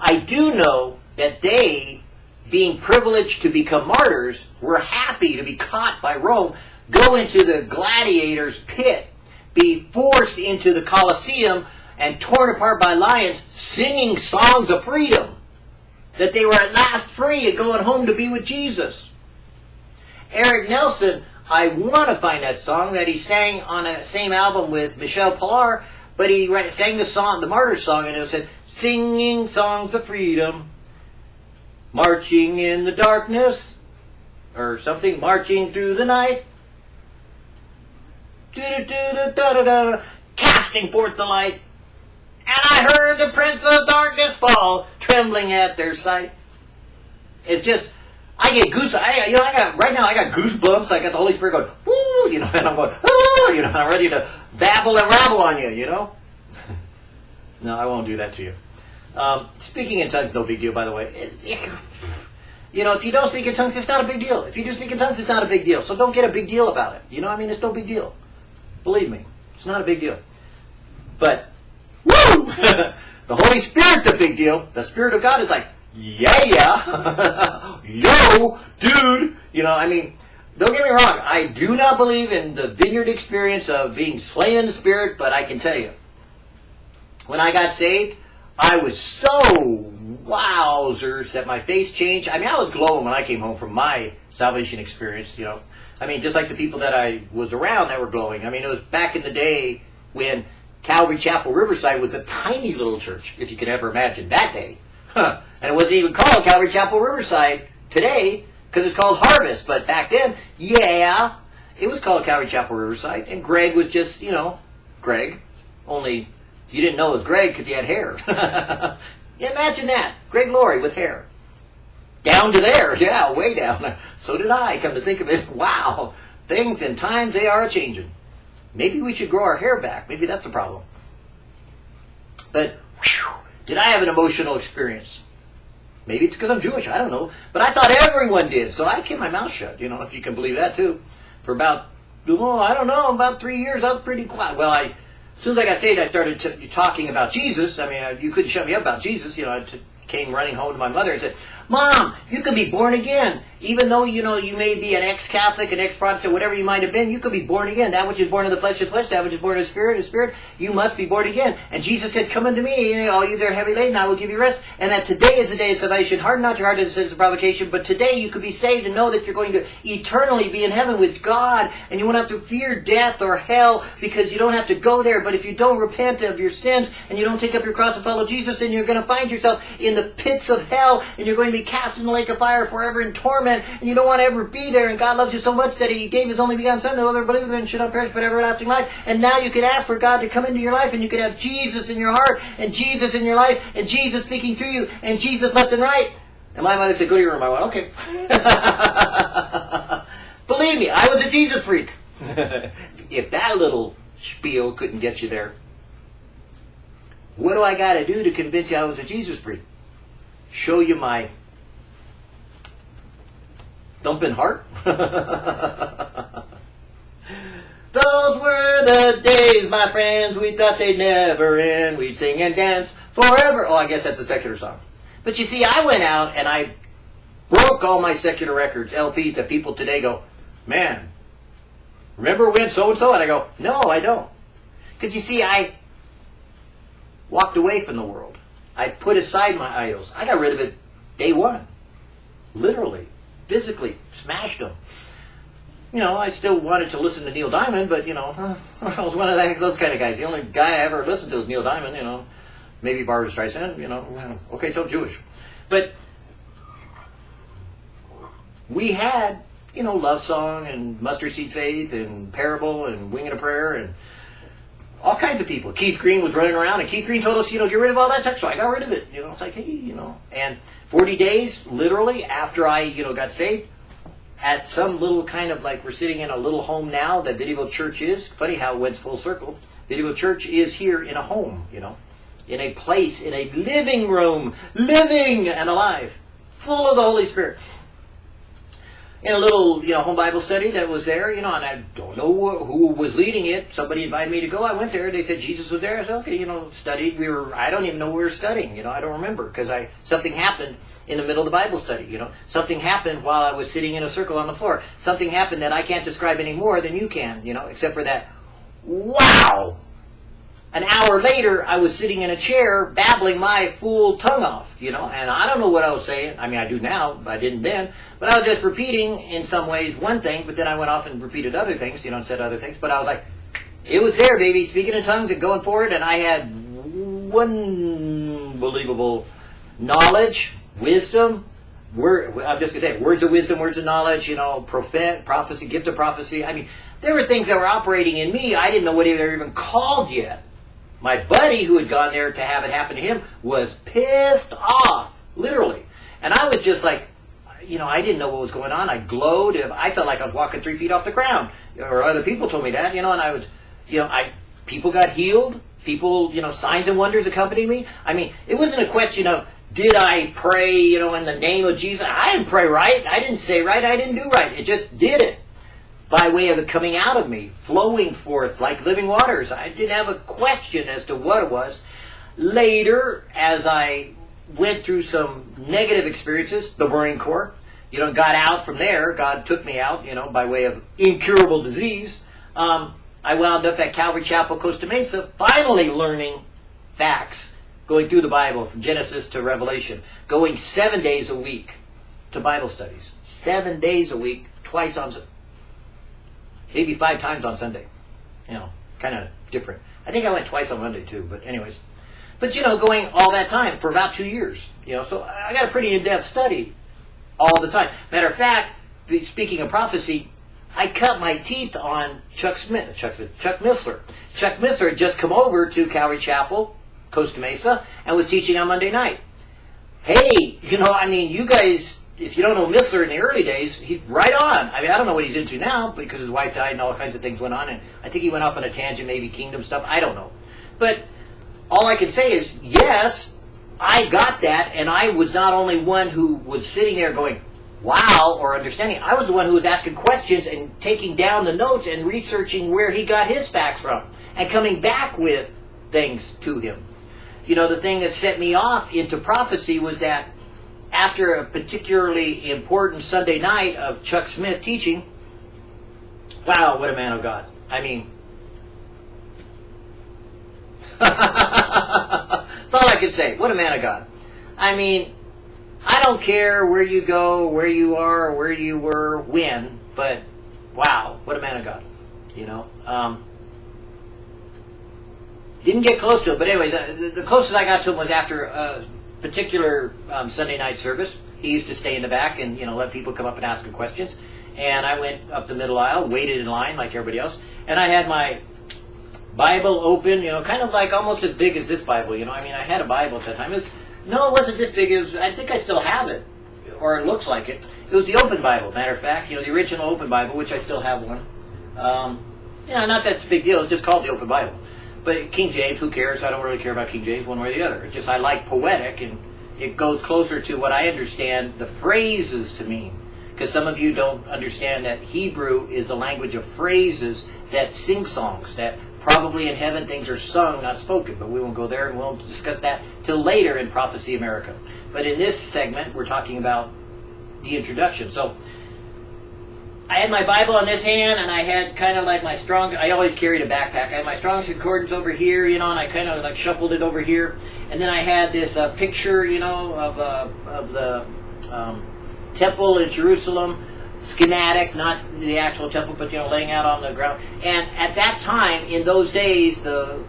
[SPEAKER 1] I do know that they, being privileged to become martyrs, were happy to be caught by Rome, go into the gladiator's pit, be forced into the Colosseum, and torn apart by lions, singing songs of freedom. That they were at last free and going home to be with Jesus. Eric Nelson, I want to find that song that he sang on a same album with Michele Pillar, but he sang the song, the Martyr song, and it said, singing songs of freedom, marching in the darkness, or something, marching through the night, casting forth the light. And I heard the Prince of Darkness fall, trembling at their sight. It's just, I get goose. I, you know, I got right now. I got goosebumps. I got the Holy Spirit going, woo, you know, and I'm going, oh, you know, I'm ready to babble and rabble on you, you know. no, I won't do that to you. Um, speaking in tongues, no big deal, by the way. you know, if you don't speak in tongues, it's not a big deal. If you do speak in tongues, it's not a big deal. So don't get a big deal about it. You know, I mean, it's no big deal. Believe me, it's not a big deal. But woo, the Holy Spirit's a big deal. The Spirit of God is like, yeah, yeah, yo, dude. You know, I mean, don't get me wrong. I do not believe in the vineyard experience of being slain in the Spirit, but I can tell you, when I got saved, I was so wowzers that my face changed. I mean, I was glowing when I came home from my salvation experience, you know. I mean, just like the people that I was around that were glowing. I mean, it was back in the day when Calvary Chapel Riverside was a tiny little church, if you can ever imagine that day. Huh. And it wasn't even called Calvary Chapel Riverside today because it's called Harvest. But back then, yeah, it was called Calvary Chapel Riverside. And Greg was just, you know, Greg. Only you didn't know it was Greg because he had hair. Imagine that. Greg Laurie with hair. Down to there, yeah, way down. So did I, come to think of it. Wow, things and times, they are changing. Maybe we should grow our hair back. Maybe that's the problem. But, whew, did I have an emotional experience? Maybe it's because I'm Jewish, I don't know. But I thought everyone did, so I kept my mouth shut, you know, if you can believe that too. For about, oh, I don't know, about three years, I was pretty quiet. Well, I, as soon as I got saved, I started talking about Jesus. I mean, you couldn't shut me up about Jesus. You know, I came running home to my mother and said, Mom, you can be born again. Even though, you know, you may be an ex-Catholic, an ex-Protestant, whatever you might have been, you could be born again. That which is born of the flesh is flesh, that which is born of the spirit is spirit. You must be born again. And Jesus said, come unto me, all you that are heavy laden, I will give you rest. And that today is the day of salvation. Harden not your heart as a provocation, but today you could be saved and know that you're going to eternally be in heaven with God. And you won't have to fear death or hell because you don't have to go there. But if you don't repent of your sins and you don't take up your cross and follow Jesus, then you're going to find yourself in the pits of hell and you're going to be cast in the lake of fire forever in torment, and you don't want to ever be there, and God loves you so much that He gave His only begotten Son, no other believer than should not perish but everlasting life. And now you can ask for God to come into your life, and you can have Jesus in your heart, and Jesus in your life, and Jesus speaking through you, and Jesus left and right. And my mother said, go to your room. I went, okay. Believe me, I was a Jesus freak. if that little spiel couldn't get you there, what do I got to do to convince you I was a Jesus freak? Show you my thumping heart. Those were the days, my friends, we thought they'd never end. We'd sing and dance forever. Oh, I guess that's a secular song. But you see, I went out and I broke all my secular records, LPs that people today go, man, remember when so and so? And I go, no, I don't. Because you see, I walked away from the world. I put aside my idols. I got rid of it day one. Literally, physically, smashed them. You know, I still wanted to listen to Neil Diamond, but, you know, I was one of those kind of guys. The only guy I ever listened to was Neil Diamond, you know. Maybe Barbra Streisand, you know. Okay, so Jewish. But we had, you know, Love Song and Mustard Seed Faith and Parable and Winging a Prayer and all kinds of people. Keith Green was running around, and Keith Green told us, you know, get rid of all that stuff. So I got rid of it. You know, it's like, hey, you know. And 40 days, literally, after I, you know, got saved, at some little kind of like we're sitting in a little home now that Videoville Church is. Funny how it went full circle. Videoville Church is here in a home, you know, in a place, in a living room, living and alive, full of the Holy Spirit in a little, you know, home Bible study that was there, you know, and I don't know who was leading it. Somebody invited me to go. I went there. They said Jesus was there. I said, okay, you know, studied. We were, I don't even know we were studying. You know, I don't remember because I something happened in the middle of the Bible study. You know, something happened while I was sitting in a circle on the floor. Something happened that I can't describe any more than you can. You know, except for that. Wow, an hour later, I was sitting in a chair babbling my fool tongue off, you know, and I don't know what I was saying. I mean, I do now, but I didn't then. But I was just repeating, in some ways, one thing, but then I went off and repeated other things, you know, and said other things. But I was like, it was there, baby, speaking in tongues and going forward, and I had unbelievable knowledge, wisdom, word, I'm just going to say, words of wisdom, words of knowledge, you know, prophet, prophecy, gift of prophecy. I mean, there were things that were operating in me. I didn't know what they were even called yet. My buddy who had gone there to have it happen to him was pissed off, literally. And I was just like, you know, I didn't know what was going on. I glowed. I felt like I was walking three feet off the ground. Or other people told me that, you know, and I was, you know, I, people got healed. People, you know, signs and wonders accompanied me. I mean, it wasn't a question of, did I pray, you know, in the name of Jesus? I didn't pray right. I didn't say right. I didn't do right. It just did it by way of it coming out of me, flowing forth like living waters. I didn't have a question as to what it was. Later, as I went through some negative experiences, the Marine Corps, you know, got out from there. God took me out, you know, by way of incurable disease. Um, I wound up at Calvary Chapel, Costa Mesa, finally learning facts, going through the Bible from Genesis to Revelation, going seven days a week to Bible studies, seven days a week, twice on maybe five times on Sunday. You know, kind of different. I think I went twice on Monday too, but anyways. But you know, going all that time for about two years. You know, so I got a pretty in-depth study all the time. Matter of fact, speaking of prophecy, I cut my teeth on Chuck Smith, Chuck Smith, Chuck Missler. Chuck Missler had just come over to Calvary Chapel, Costa Mesa, and was teaching on Monday night. Hey, you know, I mean, you guys if you don't know Missler in the early days, he's right on. I mean, I don't know what he's into now because his wife died and all kinds of things went on, and I think he went off on a tangent, maybe kingdom stuff. I don't know, but all I can say is yes, I got that, and I was not only one who was sitting there going, "Wow," or understanding. I was the one who was asking questions and taking down the notes and researching where he got his facts from, and coming back with things to him. You know, the thing that set me off into prophecy was that after a particularly important Sunday night of Chuck Smith teaching, wow, what a man of God. I mean, that's all I can say. What a man of God. I mean, I don't care where you go, where you are, where you were, when, but wow, what a man of God. You know? Um, didn't get close to him, but anyway, the, the closest I got to him was after uh, particular um, Sunday night service, he used to stay in the back and you know let people come up and ask him questions. And I went up the middle aisle, waited in line like everybody else, and I had my Bible open, you know, kind of like almost as big as this Bible. You know, I mean, I had a Bible at that time. It was, no, it wasn't this big. as I think I still have it, or it looks like it. It was the Open Bible. Matter of fact, you know, the original Open Bible, which I still have one. Um, yeah, not that's a big deal. It's just called the Open Bible. But King James, who cares? I don't really care about King James one way or the other. It's just I like poetic, and it goes closer to what I understand the phrases to mean. Because some of you don't understand that Hebrew is a language of phrases that sing songs, that probably in heaven things are sung, not spoken. But we won't go there, and we'll discuss that till later in Prophecy America. But in this segment, we're talking about the introduction. So I had my Bible in this hand, and I had kind of like my strong. I always carried a backpack. I had my Strong's Concordance over here, you know, and I kind of like shuffled it over here. And then I had this uh, picture, you know, of uh, of the um, temple in Jerusalem, schematic, not the actual temple, but you know, laying out on the ground. And at that time, in those days, the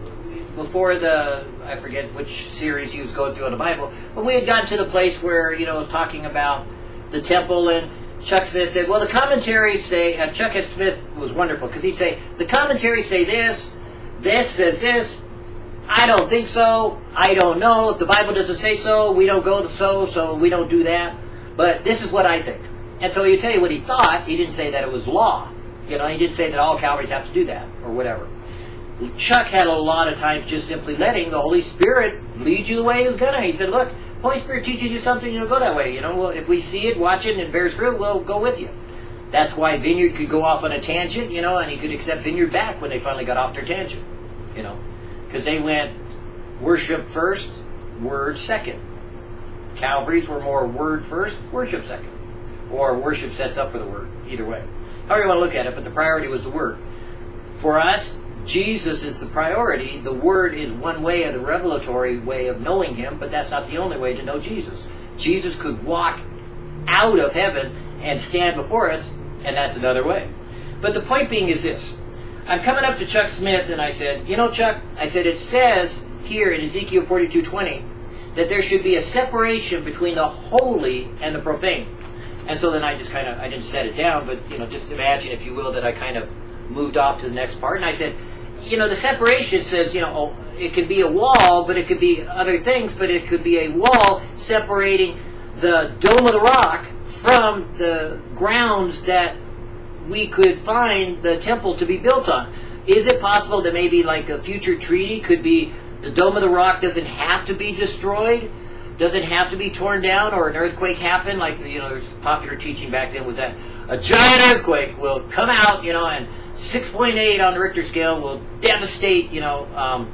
[SPEAKER 1] before the I forget which series he was going through on the Bible, but we had gotten to the place where you know it was talking about the temple and Chuck Smith said, well, the commentaries say, uh, Chuck. Smith was wonderful because he'd say, the commentaries say this, this says this, I don't think so, I don't know, if the Bible doesn't say so, we don't go the so, so we don't do that, but this is what I think. And so he'd tell you what he thought, he didn't say that it was law. You know, he didn't say that all Calvaries have to do that, or whatever. Chuck had a lot of times just simply letting the Holy Spirit lead you the way he was gonna. He said, look, Holy Spirit teaches you something, you know, go that way. You know, well, if we see it, watch it, and it bears fruit, we'll go with you. That's why Vineyard could go off on a tangent, you know, and he could accept Vineyard back when they finally got off their tangent, you know, because they went worship first, word second. Calvaries were more word first, worship second, or worship sets up for the word. Either way, however you want to look at it, but the priority was the word. For us, Jesus is the priority. The Word is one way of the revelatory way of knowing Him, but that's not the only way to know Jesus. Jesus could walk out of heaven and stand before us, and that's another way. But the point being is this. I'm coming up to Chuck Smith and I said, you know, Chuck, I said, it says here in Ezekiel 42:20 that there should be a separation between the holy and the profane. And so then I just kind of, I didn't set it down, but, you know, just imagine, if you will, that I kind of moved off to the next part. And I said, you know, the separation says, you know, oh, it could be a wall, but it could be other things, but it could be a wall separating the Dome of the Rock from the grounds that we could find the temple to be built on. Is it possible that maybe like a future treaty could be the Dome of the Rock doesn't have to be destroyed? Doesn't have to be torn down or an earthquake happen? Like, you know, there's popular teaching back then with that a giant earthquake will come out, you know, and 6.8 on the Richter scale will devastate, you know, um,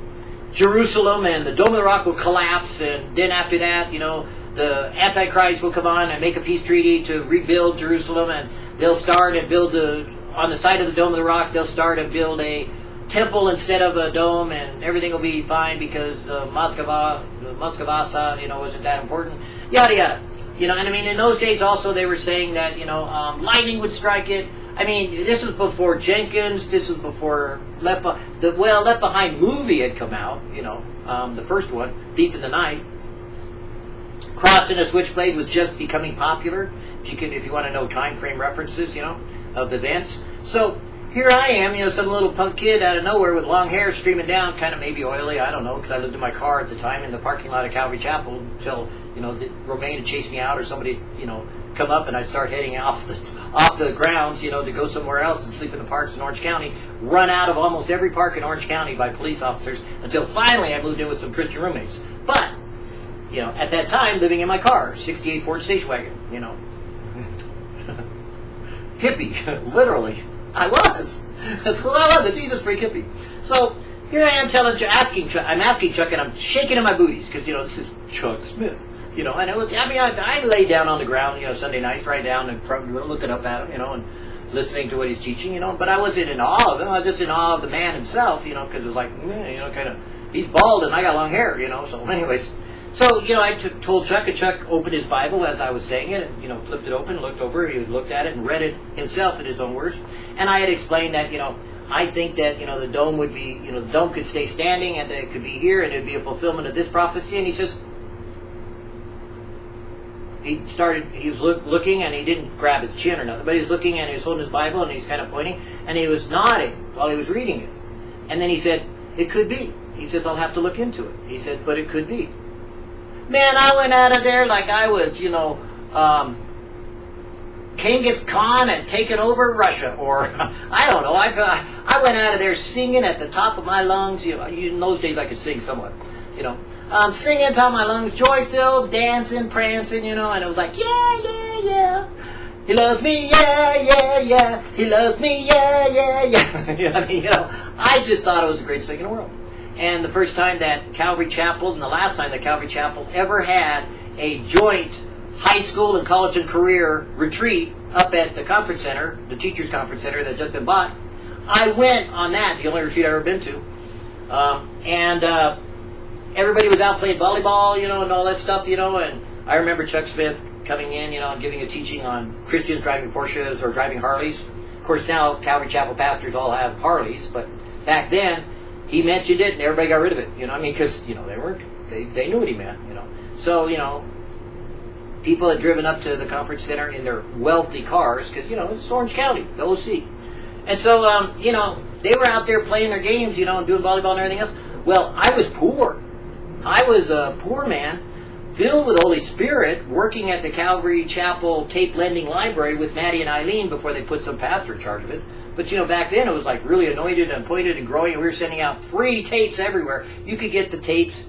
[SPEAKER 1] Jerusalem, and the Dome of the Rock will collapse, and then after that, you know, the Antichrist will come on and make a peace treaty to rebuild Jerusalem, and they'll start and build a, on the side of the Dome of the Rock, they'll start and build a temple instead of a dome, and everything will be fine because uh, Moskva, Moskvasa, you know, wasn't that important. Yada yada. You know, and I mean, in those days also they were saying that you know um, lightning would strike it. I mean, this was before Jenkins. This was before Left the well Left Behind movie had come out. You know, um, the first one, Thief in the Night. Crossing a Switchblade was just becoming popular. If you can, if you want to know time frame references, you know, of the events. So here I am, you know, some little punk kid out of nowhere with long hair streaming down, kind of maybe oily, I don't know, because I lived in my car at the time in the parking lot of Calvary Chapel until, you know, Romaine had chased me out or somebody, you know, come up and I'd start heading off the off the grounds, you know, to go somewhere else and sleep in the parks in Orange County, run out of almost every park in Orange County by police officers until finally I moved in with some Christian roommates. But, you know, at that time, living in my car, 68 Ford station wagon, you know. hippie, literally. I was. That's who I was, a Jesus freak hippie. So, here I am telling, asking I'm asking Chuck and I'm shaking in my booties because, you know, this is Chuck Smith. You know, and it was, I mean, I, I lay down on the ground, you know, Sunday nights, right down and looking up at him, you know, and listening to what he's teaching, you know, but I wasn't in awe of him. I was just in awe of the man himself, you know, because it was like, eh, you know, kind of, he's bald and I got long hair, you know, so anyways. So, you know, I t- told Chuck, and Chuck opened his Bible as I was saying it, and, you know, flipped it open, looked over, he looked at it and read it himself in his own words. And I had explained that, you know, I think that, you know, the dome would be, you know, the dome could stay standing and it could be here and it would be a fulfillment of this prophecy. And he says, he started, he was look, looking and he didn't grab his chin or nothing, but he was looking and he was holding his Bible and he's kind of pointing and he was nodding while he was reading it. And then he said, it could be. He says, I'll have to look into it. He says, but it could be. Man, I went out of there like I was, you know, um, Genghis Khan and taken over Russia, or I don't know. I I went out of there singing at the top of my lungs. You know, in those days I could sing somewhat, you know um, singing top my lungs, joy filled, dancing, prancing, you know, and it was like, yeah, yeah, yeah. He loves me, yeah, yeah, yeah. He loves me, yeah, yeah, yeah. I mean, you know, I just thought it was the greatest thing in the world. And the first time that Calvary Chapel, and the last time that Calvary Chapel ever had a joint high school and college and career retreat up at the conference center, the teachers conference center that had just been bought. I went on that, the only retreat I've ever been to, um, and uh, everybody was out playing volleyball, you know, and all that stuff, you know. And I remember Chuck Smith coming in, you know, and giving a teaching on Christians driving Porsches or driving Harleys. Of course, now Calvary Chapel pastors all have Harleys, but back then he mentioned it and everybody got rid of it. You know, I mean, because you know they weren't they they knew what he meant. You know, so you know people had driven up to the conference center in their wealthy cars because you know it's Orange County, the OC, and so um, you know they were out there playing their games, you know, and doing volleyball and everything else. Well, I was poor. I was a poor man, filled with the Holy Spirit, working at the Calvary Chapel tape lending library with Maddie and Eileen before they put some pastor in charge of it. But you know, back then it was like really anointed and pointed and growing, and we were sending out free tapes everywhere. You could get the tapes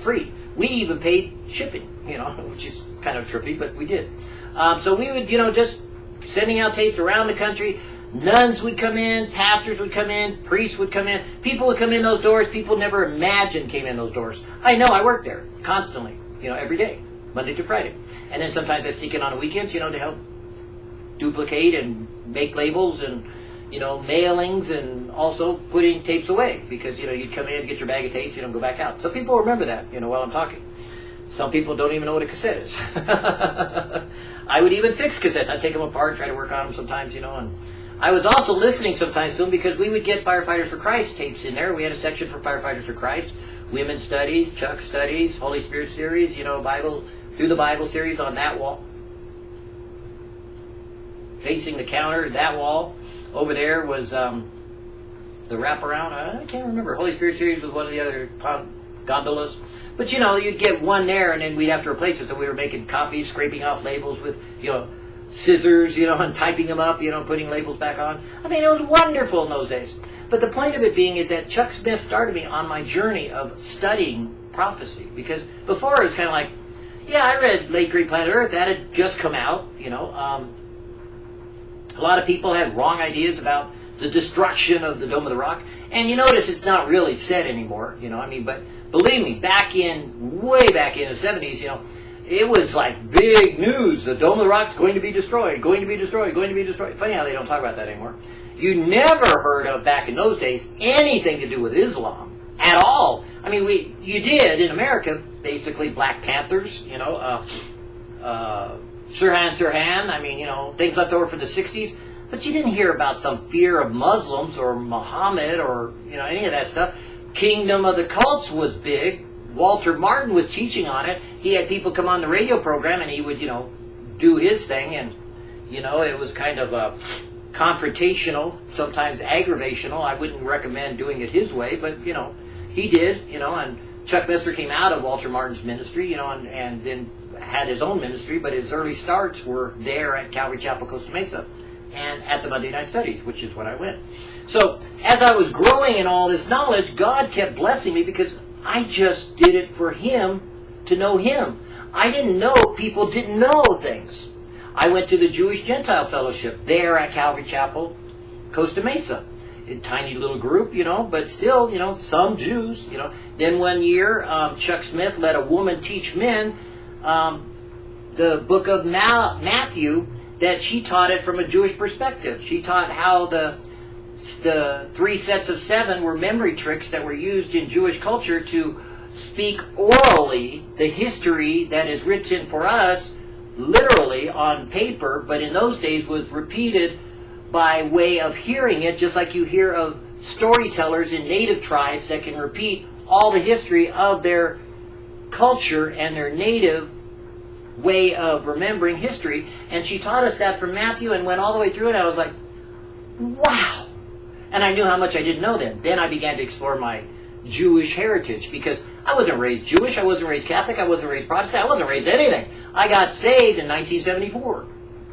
[SPEAKER 1] free. We even paid shipping, you know, which is kind of trippy, but we did. Um, so we would, you know, just sending out tapes around the country. Nuns would come in, pastors would come in, priests would come in, people would come in those doors people never imagined came in those doors. I know, I worked there constantly, you know, every day, Monday to Friday. And then sometimes I sneak in on the weekends, you know, to help duplicate and make labels and you know, mailings and also putting tapes away because, you know, you'd come in, get your bag of tapes, you don't go back out. Some people remember that, you know, while I'm talking. Some people don't even know what a cassette is. I would even fix cassettes. I'd take them apart, try to work on them sometimes, you know, and I was also listening sometimes to them because we would get Firefighters for Christ tapes in there. We had a section for Firefighters for Christ, Women's Studies, Chuck Studies, Holy Spirit series, you know, Bible, through the Bible series on that wall. Facing the counter, that wall over there was um, the wraparound. I can't remember. Holy Spirit series was one of the other gondolas. But you know, you'd get one there, and then we'd have to replace it. So we were making copies, scraping off labels with you know scissors, you know, and typing them up, you know, putting labels back on. I mean, it was wonderful in those days. But the point of it being is that Chuck Smith started me on my journey of studying prophecy because before it was kind of like, yeah, I read Late Great Planet Earth. That had just come out, you know. Um, a lot of people had wrong ideas about the destruction of the Dome of the Rock. And you notice it's not really said anymore, you know, I mean, but believe me, back in, way back in the 70s, you know, it was like big news. The Dome of the Rock is going to be destroyed, going to be destroyed, going to be destroyed. Funny how they don't talk about that anymore. You never heard of, back in those days, anything to do with Islam at all. I mean, we you did in America, basically Black Panthers, you know, uh, uh, Sirhan Sirhan, I mean, you know, things left over from the 60s. But you didn't hear about some fear of Muslims or Muhammad or, you know, any of that stuff. Kingdom of the Cults was big. Walter Martin was teaching on it. He had people come on the radio program and he would, you know, do his thing. And, you know, it was kind of a confrontational, sometimes aggravational. I wouldn't recommend doing it his way, but, you know, he did, you know, and Chuck Missler came out of Walter Martin's ministry, you know, and, and then had his own ministry, but his early starts were there at Calvary Chapel, Costa Mesa, and at the Monday Night Studies, which is when I went. So as I was growing in all this knowledge, God kept blessing me because I just did it for Him to know Him. I didn't know people didn't know things. I went to the Jewish Gentile Fellowship there at Calvary Chapel, Costa Mesa. A tiny little group, you know, but still, you know, some Jews, you know. Then one year, um, Chuck Smith let a woman teach men um, the book of Ma- Matthew that she taught it from a Jewish perspective. She taught how the the three sets of seven were memory tricks that were used in Jewish culture to speak orally the history that is written for us literally on paper, but in those days was repeated by way of hearing it, just like you hear of storytellers in native tribes that can repeat all the history of their culture and their native way of remembering history. And she taught us that from Matthew and went all the way through it. I was like, wow. And I knew how much I didn't know then. Then I began to explore my Jewish heritage because I wasn't raised Jewish, I wasn't raised Catholic, I wasn't raised Protestant, I wasn't raised anything. I got saved in 1974.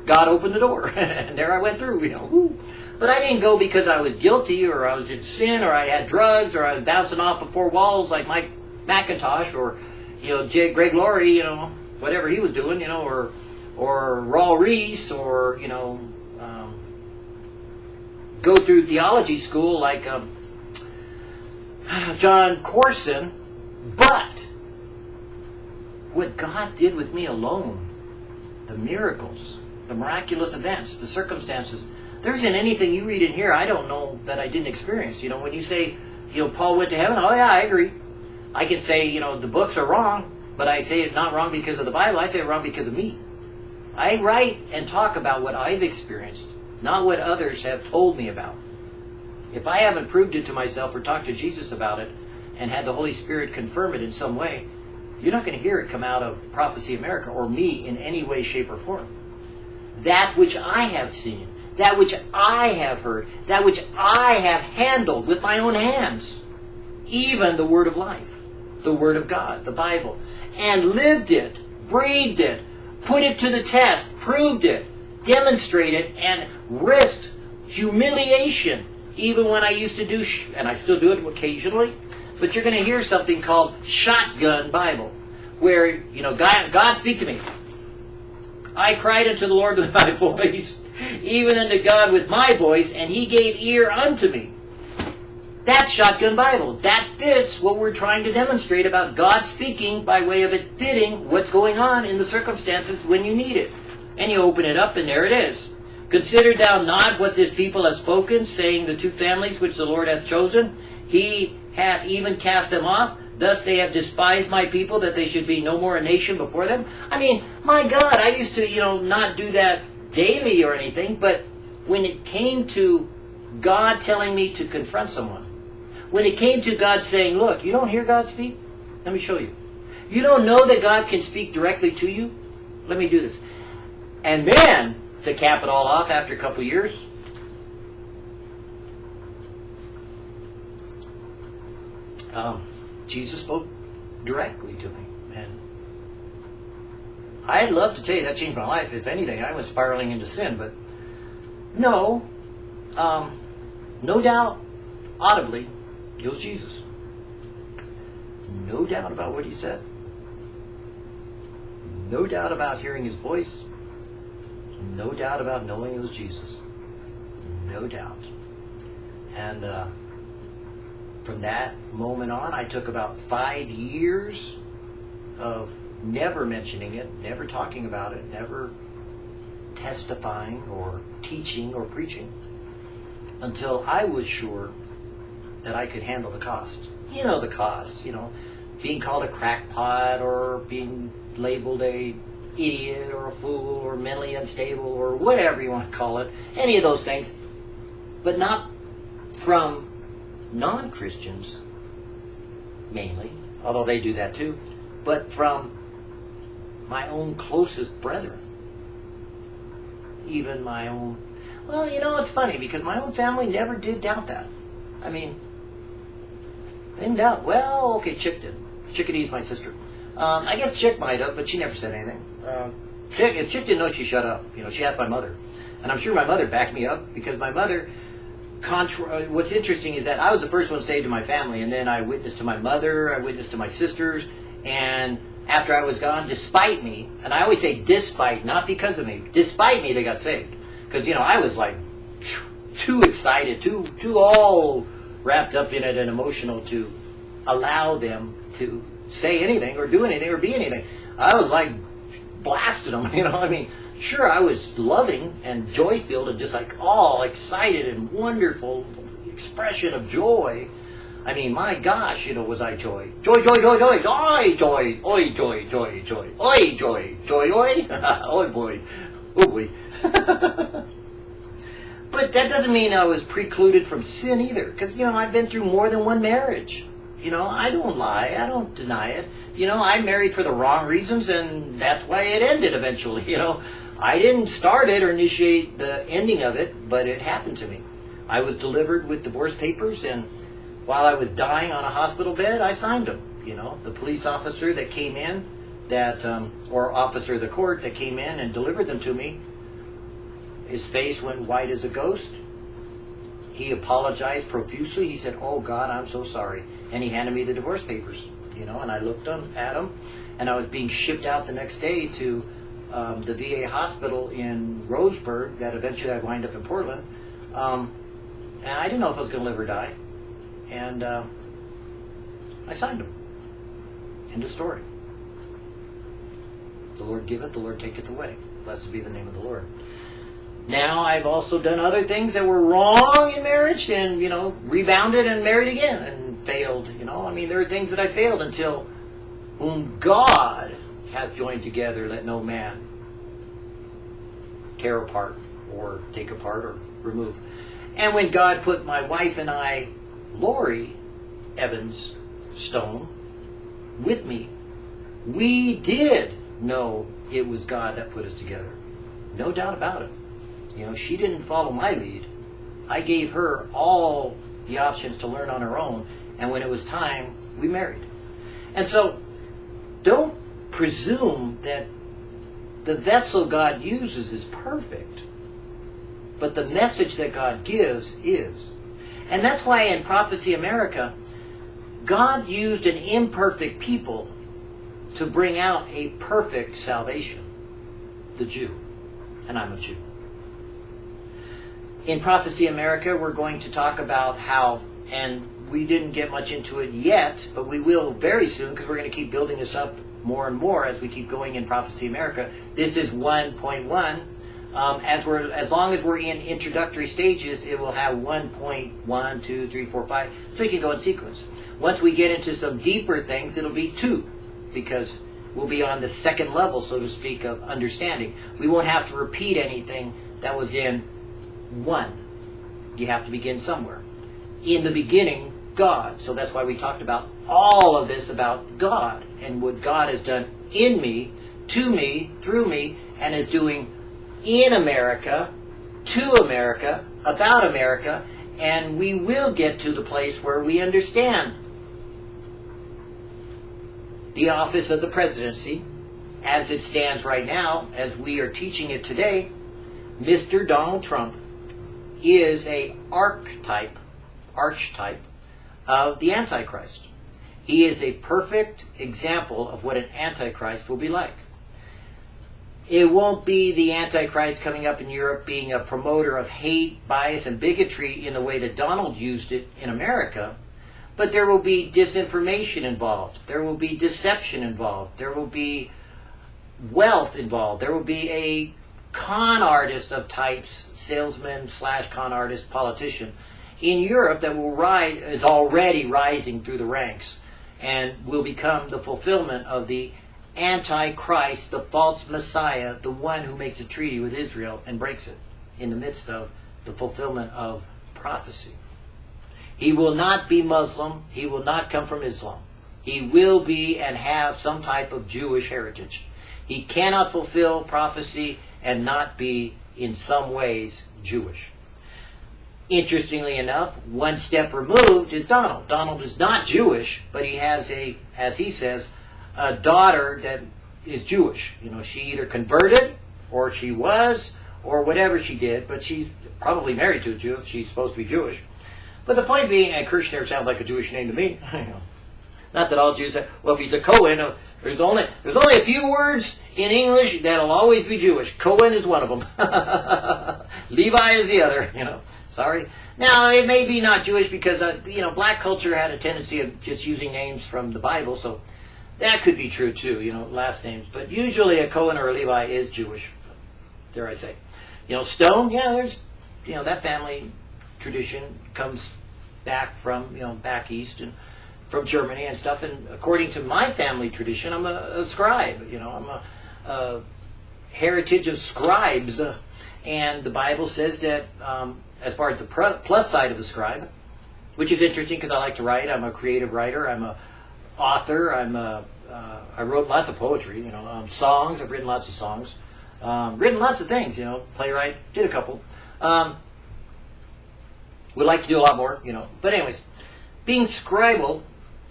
[SPEAKER 1] God opened the door, and there I went through, you know. But I didn't go because I was guilty or I was in sin or I had drugs or I was bouncing off of four walls like Mike MacIntosh, or you know, J- Greg Laurie, you know, whatever he was doing, you know, or or Raul Ries, or you know, um, go through theology school like um, Jon Courson, But what God did with me alone the miracles, the miraculous events, the circumstances. There isn't anything you read in here I don't know that I didn't experience. You know, when you say, you know, Paul went to heaven, oh yeah, I agree. I can say, you know, the books are wrong, but I say it not wrong because of the Bible, I say it wrong because of me. I write and talk about what I've experienced, not what others have told me about. If I haven't proved it to myself or talked to Jesus about it and had the Holy Spirit confirm it in some way, you're not going to hear it come out of Prophecy America or me in any way, shape, or form. That which I have seen, that which I have heard, that which I have handled with my own hands, even the Word of life, the Word of God, the Bible, and lived it, breathed it, put it to the test, proved it, demonstrated, and risked humiliation, even when I used to do, sh- and I still do it occasionally, but you're going to hear something called shotgun Bible, where, you know, God, God speak to me. I cried unto the Lord with my voice, even unto God with my voice, and he gave ear unto me. That's shotgun Bible. That fits what we're trying to demonstrate about God speaking by way of it fitting what's going on in the circumstances when you need it. And you open it up and there it is. Consider thou not what this people have spoken, saying the two families which the Lord hath chosen, he hath even cast them off. Thus they have despised my people, that they should be no more a nation before them. I mean, my God, I used to, you know, not do that daily or anything, but when it came to God telling me to confront someone, when it came to God saying, look, you don't hear God speak? Let me show you. You don't know that God can speak directly to you? Let me do this. And then, to cap it all off after a couple years, um, Jesus spoke directly to me. And I'd love to tell you that changed my life. If anything, I was spiraling into sin. But no, um, no doubt, audibly, it was Jesus. No doubt about what he said. No doubt about hearing his voice. No doubt about knowing it was Jesus. No doubt. And uh, from that moment on, I took about five years of never mentioning it, never talking about it, never testifying or teaching or preaching until I was sure that I could handle the cost. You know the cost, you know, being called a crackpot or being labeled a idiot or a fool or mentally unstable or whatever you want to call it, any of those things, but not from non-Christians mainly, although they do that too, but from my own closest brethren. Even my own, well, you know, it's funny because my own family never did doubt that. I mean, they didn't doubt, well, okay, Chick did. Chickadee's my sister. Um, I guess Chick might have, but she never said anything. Uh, Chick, if didn't know, she shut up. You know, she asked my mother. And I'm sure my mother backed me up because my mother, contra- what's interesting is that I was the first one saved in my family, and then I witnessed to my mother, I witnessed to my sisters, and after I was gone, despite me, and I always say despite, not because of me, despite me, they got saved. Because, you know, I was like too excited, too, too all wrapped up in it and emotional to allow them to say anything or do anything or be anything. I was like blasted them, you know. I mean, sure, I was loving and joy filled and just like all excited and wonderful expression of joy. I mean, my gosh, you know, was I joy? Joy, joy, joy, joy, joy, joy, oi, joy, joy, joy, oi, joy, joy, oi, oi, boy, oh boy. but that doesn't mean I was precluded from sin either, because you know I've been through more than one marriage. You know, I don't lie. I don't deny it. You know, I married for the wrong reasons, and that's why it ended eventually. You know, I didn't start it or initiate the ending of it, but it happened to me. I was delivered with divorce papers, and while I was dying on a hospital bed, I signed them. You know, the police officer that came in, that um, or officer of the court that came in and delivered them to me, his face went white as a ghost. He apologized profusely. He said, "Oh God, I'm so sorry." And he handed me the divorce papers, you know, and I looked at them, and I was being shipped out the next day to um, the VA hospital in Roseburg that eventually I wind up in Portland, um, and I didn't know if I was going to live or die, and uh, I signed them. End of story. The Lord giveth, the Lord taketh away. Blessed be the name of the Lord. Now I've also done other things that were wrong in marriage and, you know, rebounded and married again and failed. You know, I mean, there are things that I failed until whom God hath joined together, let no man tear apart or take apart or remove. And when God put my wife and I, Lori Evans Stone, with me, we did know it was God that put us together. No doubt about it. You know, she didn't follow my lead. I gave her all the options to learn on her own, and when it was time, we married. And so, don't presume that the vessel God uses is perfect, but the message that God gives is. And that's why in Prophecy America, God used an imperfect people to bring out a perfect salvation the Jew. And I'm a Jew. In Prophecy America, we're going to talk about how, and we didn't get much into it yet, but we will very soon because we're going to keep building this up more and more as we keep going in Prophecy America. This is 1.1. Um, as we're as long as we're in introductory stages, it will have 1.1, 2, 3, 4, 5, so you can go in sequence. Once we get into some deeper things, it'll be 2, because we'll be on the second level, so to speak, of understanding. We won't have to repeat anything that was in 1. You have to begin somewhere. In the beginning, God. So that's why we talked about all of this about God and what God has done in me, to me, through me, and is doing in America, to America, about America, and we will get to the place where we understand the office of the presidency as it stands right now, as we are teaching it today. Mr. Donald Trump is a archetype, archetype of the Antichrist. He is a perfect example of what an Antichrist will be like. It won't be the Antichrist coming up in Europe being a promoter of hate, bias, and bigotry in the way that Donald used it in America, but there will be disinformation involved. There will be deception involved. There will be wealth involved. There will be a con artist of types, salesman slash con artist, politician in Europe that will rise, is already rising through the ranks and will become the fulfillment of the Antichrist, the false Messiah, the one who makes a treaty with Israel and breaks it in the midst of the fulfillment of prophecy. He will not be Muslim. He will not come from Islam. He will be and have some type of Jewish heritage. He cannot fulfill prophecy and not be in some ways Jewish. Interestingly enough, one step removed is Donald. Donald is not Jewish, but he has a, as he says, a daughter that is Jewish. You know, she either converted or she was or whatever she did, but she's probably married to a Jew. She's supposed to be Jewish. But the point being, and Kirchner sounds like a Jewish name to me. Not that all Jews have, well, if he's a Cohen, uh, there's only there's only a few words in English that'll always be Jewish. Cohen is one of them. Levi is the other. You know, sorry. Now it may be not Jewish because uh, you know black culture had a tendency of just using names from the Bible, so that could be true too. You know, last names, but usually a Cohen or a Levi is Jewish. Dare I say? You know, Stone. Yeah, there's you know that family tradition comes back from you know back east and from Germany and stuff. And according to my family tradition, I'm a, a scribe. You know, I'm a, a heritage of scribes. Uh, and the Bible says that um, as far as the plus side of the scribe, which is interesting because I like to write. I'm a creative writer. I'm a author. I'm a uh, I wrote lots of poetry. You know, um, songs. I've written lots of songs. Um, written lots of things. You know, playwright. Did a couple. Um, would like to do a lot more. You know, but anyways, being scribal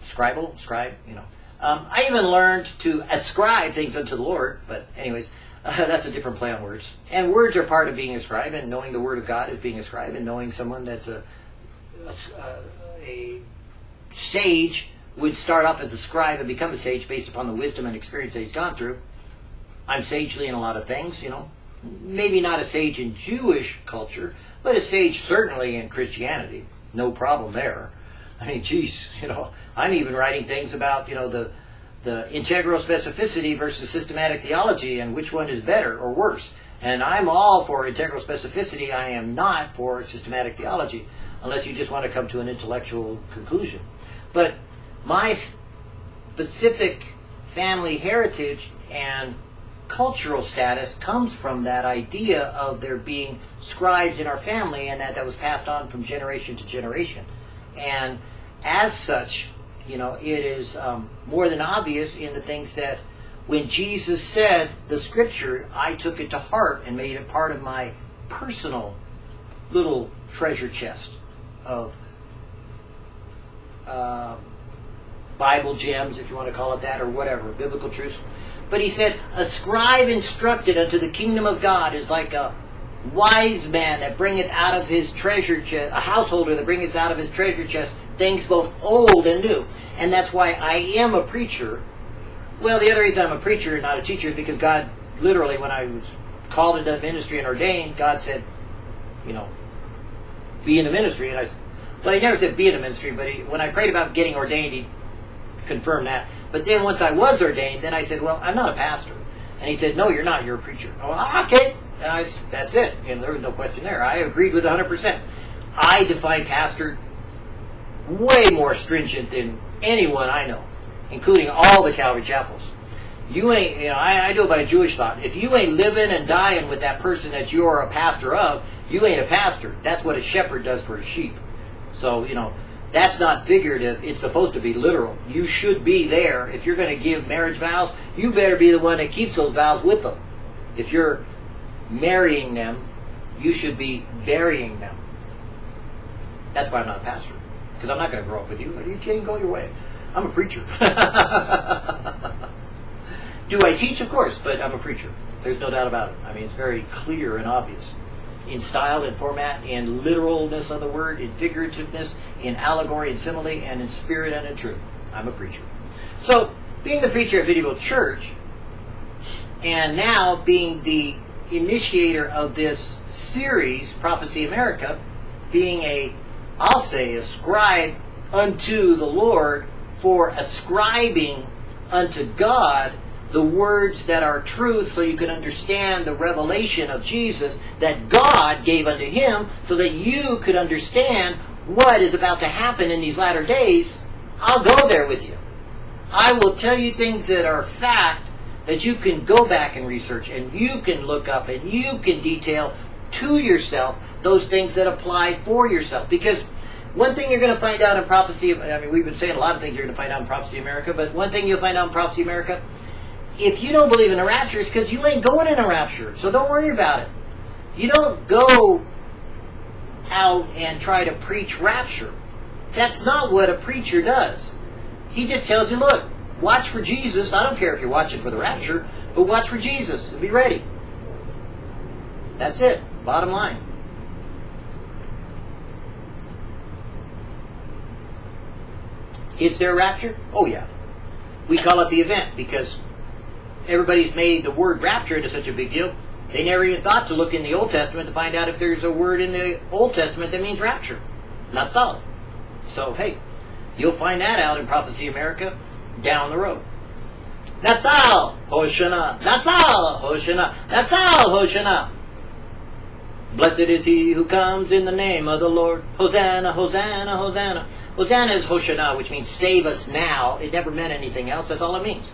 [SPEAKER 1] scribal, scribe, you know. Um, I even learned to ascribe things unto the Lord, but anyways, uh, that's a different play on words. And words are part of being a scribe, and knowing the Word of God is being a scribe, and knowing someone that's a, a, a sage would start off as a scribe and become a sage based upon the wisdom and experience that he's gone through. I'm sagely in a lot of things, you know. Maybe not a sage in Jewish culture, but a sage certainly in Christianity. No problem there. I mean, geez, you know, I'm even writing things about, you know, the the integral specificity versus systematic theology and which one is better or worse. And I'm all for integral specificity. I am not for systematic theology, unless you just want to come to an intellectual conclusion. But my specific family heritage and cultural status comes from that idea of there being scribes in our family and that that was passed on from generation to generation. And as such, you know, it is um, more than obvious in the things that when Jesus said the scripture, I took it to heart and made it part of my personal little treasure chest of uh, Bible gems, if you want to call it that, or whatever, biblical truths. But he said, A scribe instructed unto the kingdom of God is like a wise man that bringeth out of his treasure chest, a householder that bringeth out of his treasure chest things both old and new. And that's why I am a preacher. Well, the other reason I'm a preacher and not a teacher is because God, literally, when I was called into the ministry and ordained, God said, you know, be in the ministry. And I, well, he never said be in the ministry, but he, when I prayed about getting ordained, he confirmed that. But then once I was ordained, then I said, well, I'm not a pastor. And he said, no, you're not. You're a preacher. Oh, okay. And I, that's it. And there was no question there. I agreed with 100%. I define pastor way more stringent than anyone I know, including all the Calvary chapels. You ain't, you know, I, I do it by Jewish thought. If you ain't living and dying with that person that you're a pastor of, you ain't a pastor. That's what a shepherd does for a sheep. So, you know, that's not figurative. It's supposed to be literal. You should be there. If you're going to give marriage vows, you better be the one that keeps those vows with them. If you're marrying them, you should be burying them. That's why I'm not a pastor. Because I'm not going to grow up with you. Are you kidding? Go your way. I'm a preacher. Do I teach? Of course, but I'm a preacher. There's no doubt about it. I mean, it's very clear and obvious in style and format, in literalness of the word, in figurativeness, in allegory and simile, and in spirit and in truth. I'm a preacher. So, being the preacher at Video Church, and now being the initiator of this series, Prophecy America, being a, I'll say, ascribe unto the Lord for ascribing unto God the words that are truth so you can understand the revelation of Jesus that God gave unto him so that you could understand what is about to happen in these latter days, I'll go there with you. I will tell you things that are fact that you can go back and research and you can look up and you can detail to yourself those things that apply for yourself. Because one thing you're going to find out in Prophecy, I mean, we've been saying a lot of things you're going to find out in Prophecy America, but one thing you'll find out in Prophecy America if you don't believe in a rapture, it's because you ain't going in a rapture. So don't worry about it. You don't go out and try to preach rapture. That's not what a preacher does. He just tells you, look, watch for Jesus. I don't care if you're watching for the rapture, but watch for Jesus and be ready. That's it. Bottom line. Is there rapture? Oh, yeah. We call it the event because everybody's made the word rapture into such a big deal. They never even thought to look in the Old Testament to find out if there's a word in the Old Testament that means rapture. Not solid. So, hey, you'll find that out in Prophecy America down the road. That's all, Hoshana. That's all, Hoshana. That's all, Hoshana. Blessed is he who comes in the name of the Lord. Hosanna, Hosanna, Hosanna. Hosanna is Hoshana, which means save us now. It never meant anything else. That's all it means.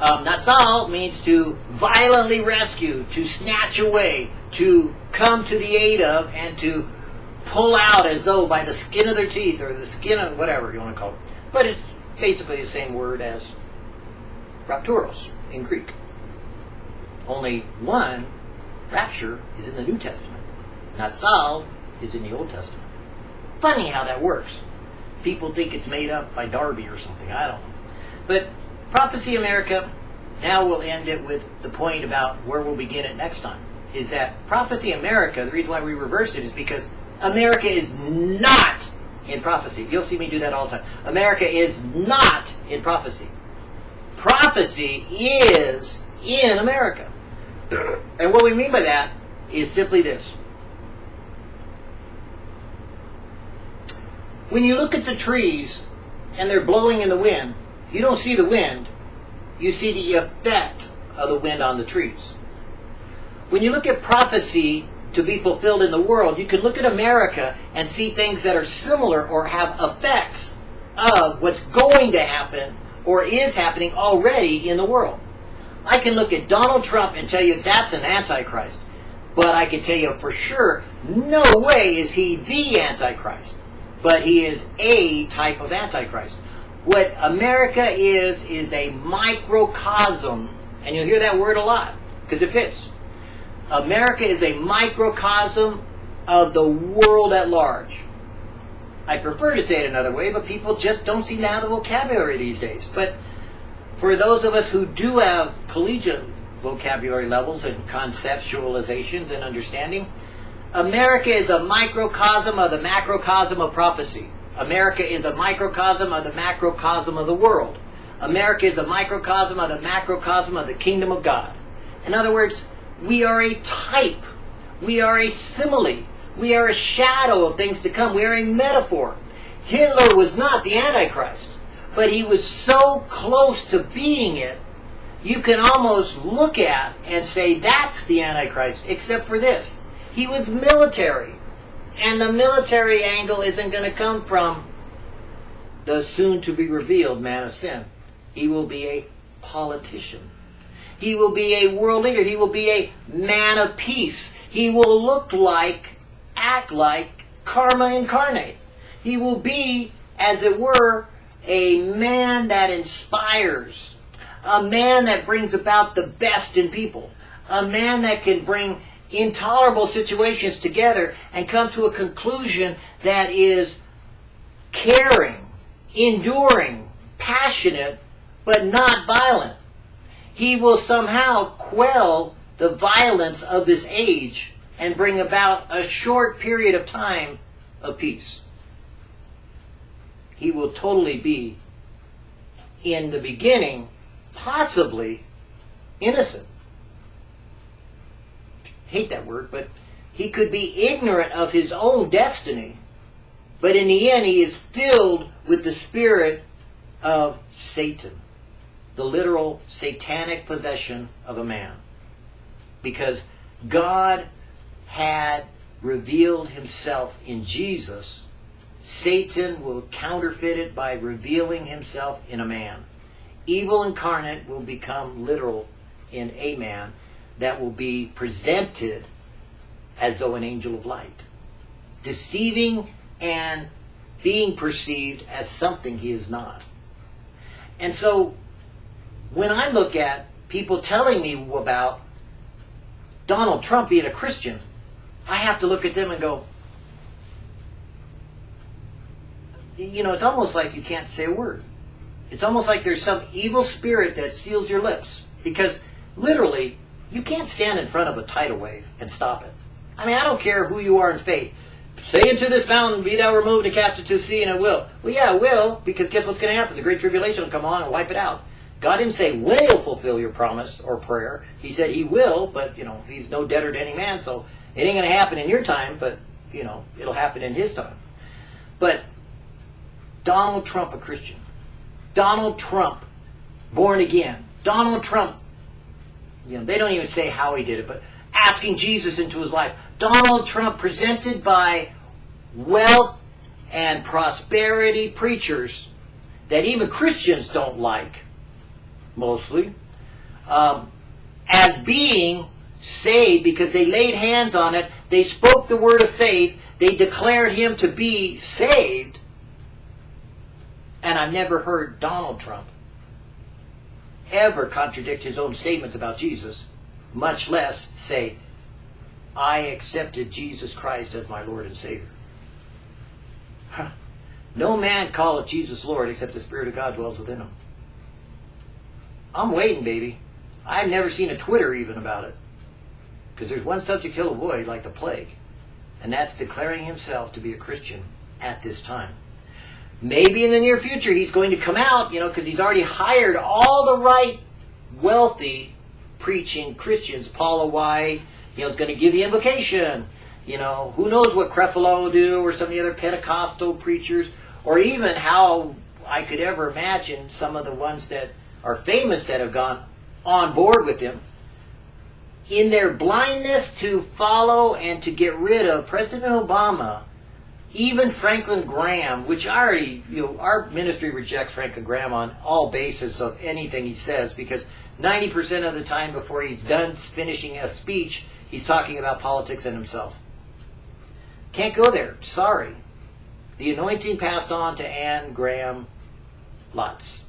[SPEAKER 1] Um, Natsal means to violently rescue, to snatch away, to come to the aid of, and to pull out as though by the skin of their teeth or the skin of whatever you want to call it. But it's basically the same word as rapturos in Greek. Only one, rapture, is in the New Testament. Natsal is in the Old Testament. Funny how that works. People think it's made up by Darby or something. I don't know. But Prophecy America, now we'll end it with the point about where we'll begin it next time. Is that Prophecy America, the reason why we reversed it is because America is not in prophecy. You'll see me do that all the time. America is not in prophecy. Prophecy is in America. And what we mean by that is simply this. When you look at the trees and they're blowing in the wind, you don't see the wind, you see the effect of the wind on the trees. When you look at prophecy to be fulfilled in the world, you can look at America and see things that are similar or have effects of what's going to happen or is happening already in the world. I can look at Donald Trump and tell you that's an antichrist. But I can tell you for sure, no way is he the antichrist. But he is a type of antichrist. What America is, is a microcosm, and you'll hear that word a lot, because it fits. America is a microcosm of the world at large. I prefer to say it another way, but people just don't seem to have the vocabulary these days. But for those of us who do have collegiate vocabulary levels and conceptualizations and understanding, America is a microcosm of the macrocosm of prophecy. America is a microcosm of the macrocosm of the world. America is a microcosm of the macrocosm of the kingdom of God. In other words, we are a type. We are a simile. We are a shadow of things to come. We are a metaphor. Hitler was not the Antichrist, but he was so close to being it, you can almost look at and say that's the Antichrist, except for this. He was military. And the military angle isn't going to come from the soon to be revealed man of sin. He will be a politician. He will be a world leader. He will be a man of peace. He will look like act like karma incarnate. He will be, as it were, a man that inspires, a man that brings about the best in people, a man that can bring intolerable situations together and come to a conclusion that is caring, enduring, passionate, but not violent. He will somehow quell the violence of this age and bring about a short period of time of peace. He will totally be, in the beginning, possibly innocent. Hate that word, but he could be ignorant of his own destiny, but in the end, he is filled with the spirit of Satan, the literal satanic possession of a man. Because God had revealed himself in Jesus, Satan will counterfeit it by revealing himself in a man. Evil incarnate will become literal in a man that will be presented as though an angel of light, deceiving and being perceived as something he is not. And so when I look at people telling me about Donald Trump being a Christian, I have to look at them and go, you know, it's almost like you can't say a word. It's almost like there's some evil spirit that seals your lips. Because literally, you can't stand in front of a tidal wave and stop it. I mean, I don't care who you are in faith. Say into this mountain, be thou removed and cast it to sea, and it will. Well, yeah, it will, because guess what's going to happen? The Great Tribulation will come on and wipe it out. God didn't say when he'll fulfill your promise or prayer. He said he will, but, you know, he's no debtor to any man, so it ain't going to happen in your time, but, you know, it'll happen in his time. But Donald Trump, a Christian. Donald Trump, born again. Donald Trump, you know, they don't even say how he did it, but asking Jesus into his life. Donald Trump presented by wealth and prosperity preachers that even Christians don't like, mostly, um, as being saved because they laid hands on it, they spoke the word of faith, they declared him to be saved. And I've never heard Donald Trump ever contradict his own statements about Jesus, much less say, I accepted Jesus Christ as my Lord and Savior. Huh. No man calleth Jesus Lord except the Spirit of God dwells within him. I'm waiting, baby. I've never seen a Twitter even about it. Because there's one subject he'll avoid like the plague, and that's declaring himself to be a Christian at this time. Maybe in the near future he's going to come out, you know, because he's already hired all the right wealthy preaching Christians. Paula White, you know, is going to give the invocation. You know, who knows what Creflo will do or some of the other Pentecostal preachers, or even how I could ever imagine some of the ones that are famous that have gone on board with him, in their blindness to follow and to get rid of President Obama, even Franklin Graham, which already, you know, our ministry rejects Franklin Graham on all basis of anything he says because 90% of the time before he's done finishing a speech, he's talking about politics and himself. Can't go there. Sorry. The anointing passed on to Anne Graham Lotz.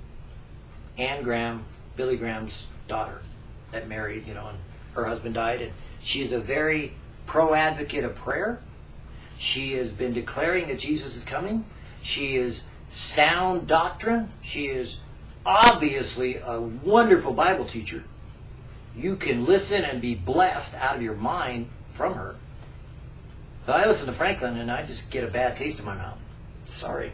[SPEAKER 1] Anne Graham, Billy Graham's daughter, that married, you know, and her husband died. And she is a very pro advocate of prayer. She has been declaring that Jesus is coming. She is sound doctrine. She is obviously a wonderful Bible teacher. You can listen and be blessed out of your mind from her. But I listen to Franklin and I just get a bad taste in my mouth. Sorry.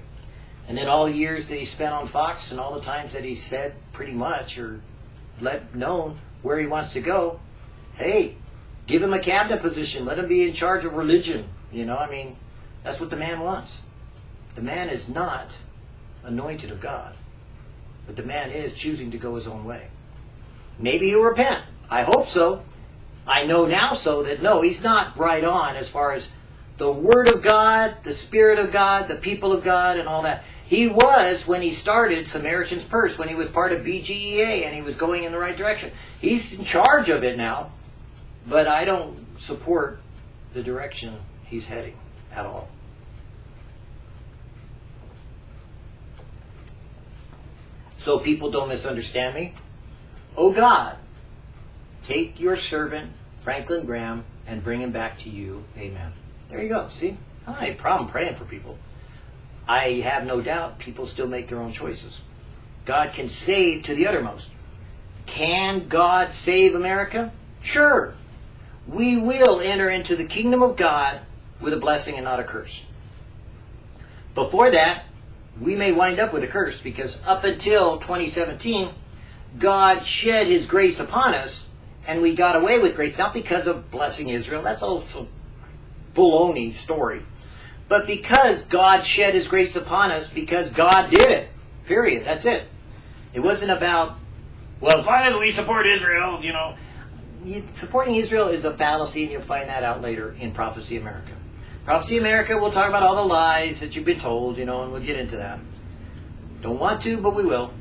[SPEAKER 1] And then all the years that he spent on Fox and all the times that he said pretty much or let known where he wants to go, hey, give him a cabinet position. Let him be in charge of religion. You know, I mean, that's what the man wants. The man is not anointed of God. But the man is choosing to go his own way. Maybe he'll repent. I hope so. I know now so that no, he's not right on as far as the Word of God, the Spirit of God, the people of God, and all that. He was when he started Samaritan's Purse, when he was part of BGEA and he was going in the right direction. He's in charge of it now, but I don't support the direction he's heading at all. So people don't misunderstand me. Oh God, take your servant, Franklin Graham, and bring him back to you. Amen. There you go. See? I don't have a problem praying for people. I have no doubt people still make their own choices. God can save to the uttermost. Can God save America? Sure. We will enter into the kingdom of God with a blessing and not a curse. Before that, we may wind up with a curse because up until 2017, God shed his grace upon us and we got away with grace, not because of blessing Israel. That's also baloney story. But because God shed his grace upon us, because God did it. Period. That's it. It wasn't about, well, finally we support Israel, you know. Supporting Israel is a fallacy, and you'll find that out later in Prophecy America. Prophecy America, we'll talk about all the lies that you've been told, you know, and we'll get into that. Don't want to, but we will.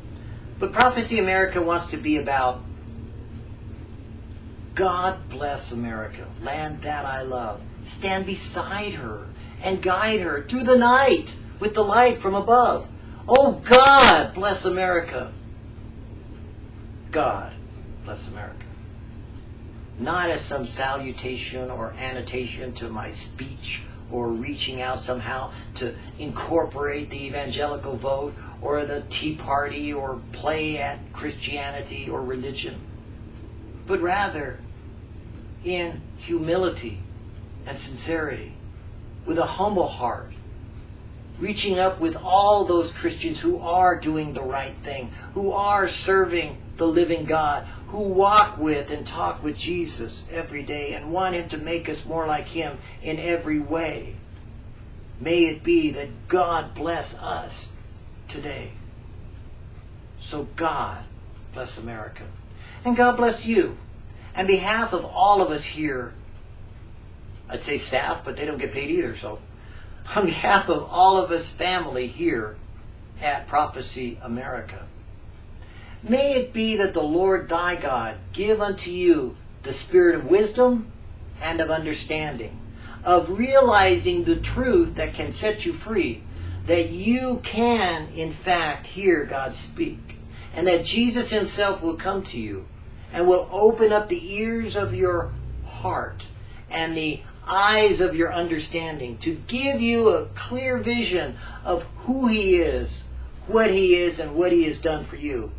[SPEAKER 1] But Prophecy America wants to be about God bless America, land that I love. Stand beside her and guide her through the night with the light from above. Oh God, bless America. God, bless America. Not as some salutation or annotation to my speech or reaching out somehow to incorporate the evangelical vote or the Tea Party or play at Christianity or religion, but rather in humility and sincerity, with a humble heart, reaching up with all those Christians who are doing the right thing, who are serving the living God, who walk with and talk with Jesus every day and want Him to make us more like Him in every way. May it be that God bless us today. So God bless America. And God bless you. On behalf of all of us here, I'd say staff, but they don't get paid either, so on behalf of all of us family here at Prophecy America, may it be that the Lord thy God give unto you the spirit of wisdom and of understanding, of realizing the truth that can set you free, that you can, in fact, hear God speak, and that Jesus himself will come to you and will open up the ears of your heart and the eyes of your understanding to give you a clear vision of who He is, what He is, and what He has done for you,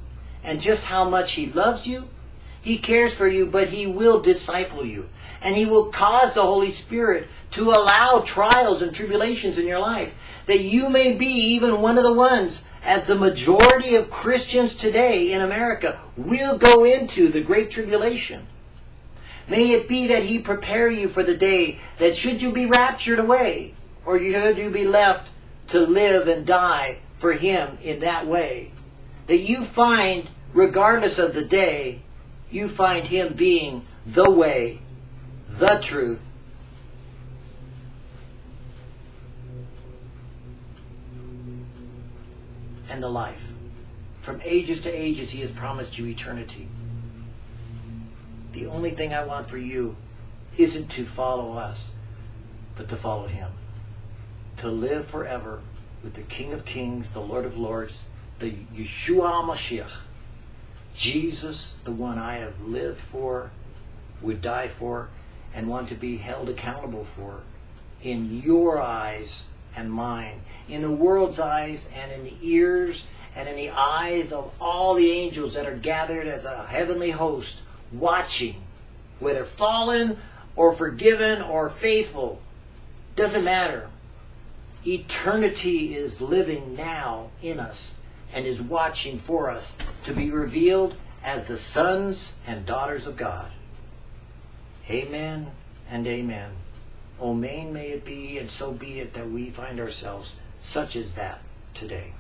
[SPEAKER 1] and just how much He loves you. He cares for you, but He will disciple you. And He will cause the Holy Spirit to allow trials and tribulations in your life that you may be even one of the ones, as the majority of Christians today in America will go into the Great Tribulation. May it be that he prepare you for the day that should you be raptured away, or should you be left to live and die for him in that way, that you find regardless of the day, you find Him being the way, the truth, and the life. From ages to ages, He has promised you eternity. The only thing I want for you isn't to follow us, but to follow Him. To live forever with the King of Kings, the Lord of Lords, the Yeshua Mashiach. Jesus, the one I have lived for, would die for, and want to be held accountable for in your eyes and mine, in the world's eyes and in the ears and in the eyes of all the angels that are gathered as a heavenly host, watching, whether fallen or forgiven or faithful. Doesn't matter. Eternity is living now in us and is watching for us to be revealed as the sons and daughters of God. Amen and amen. O main may it be, and so be it that we find ourselves such as that today.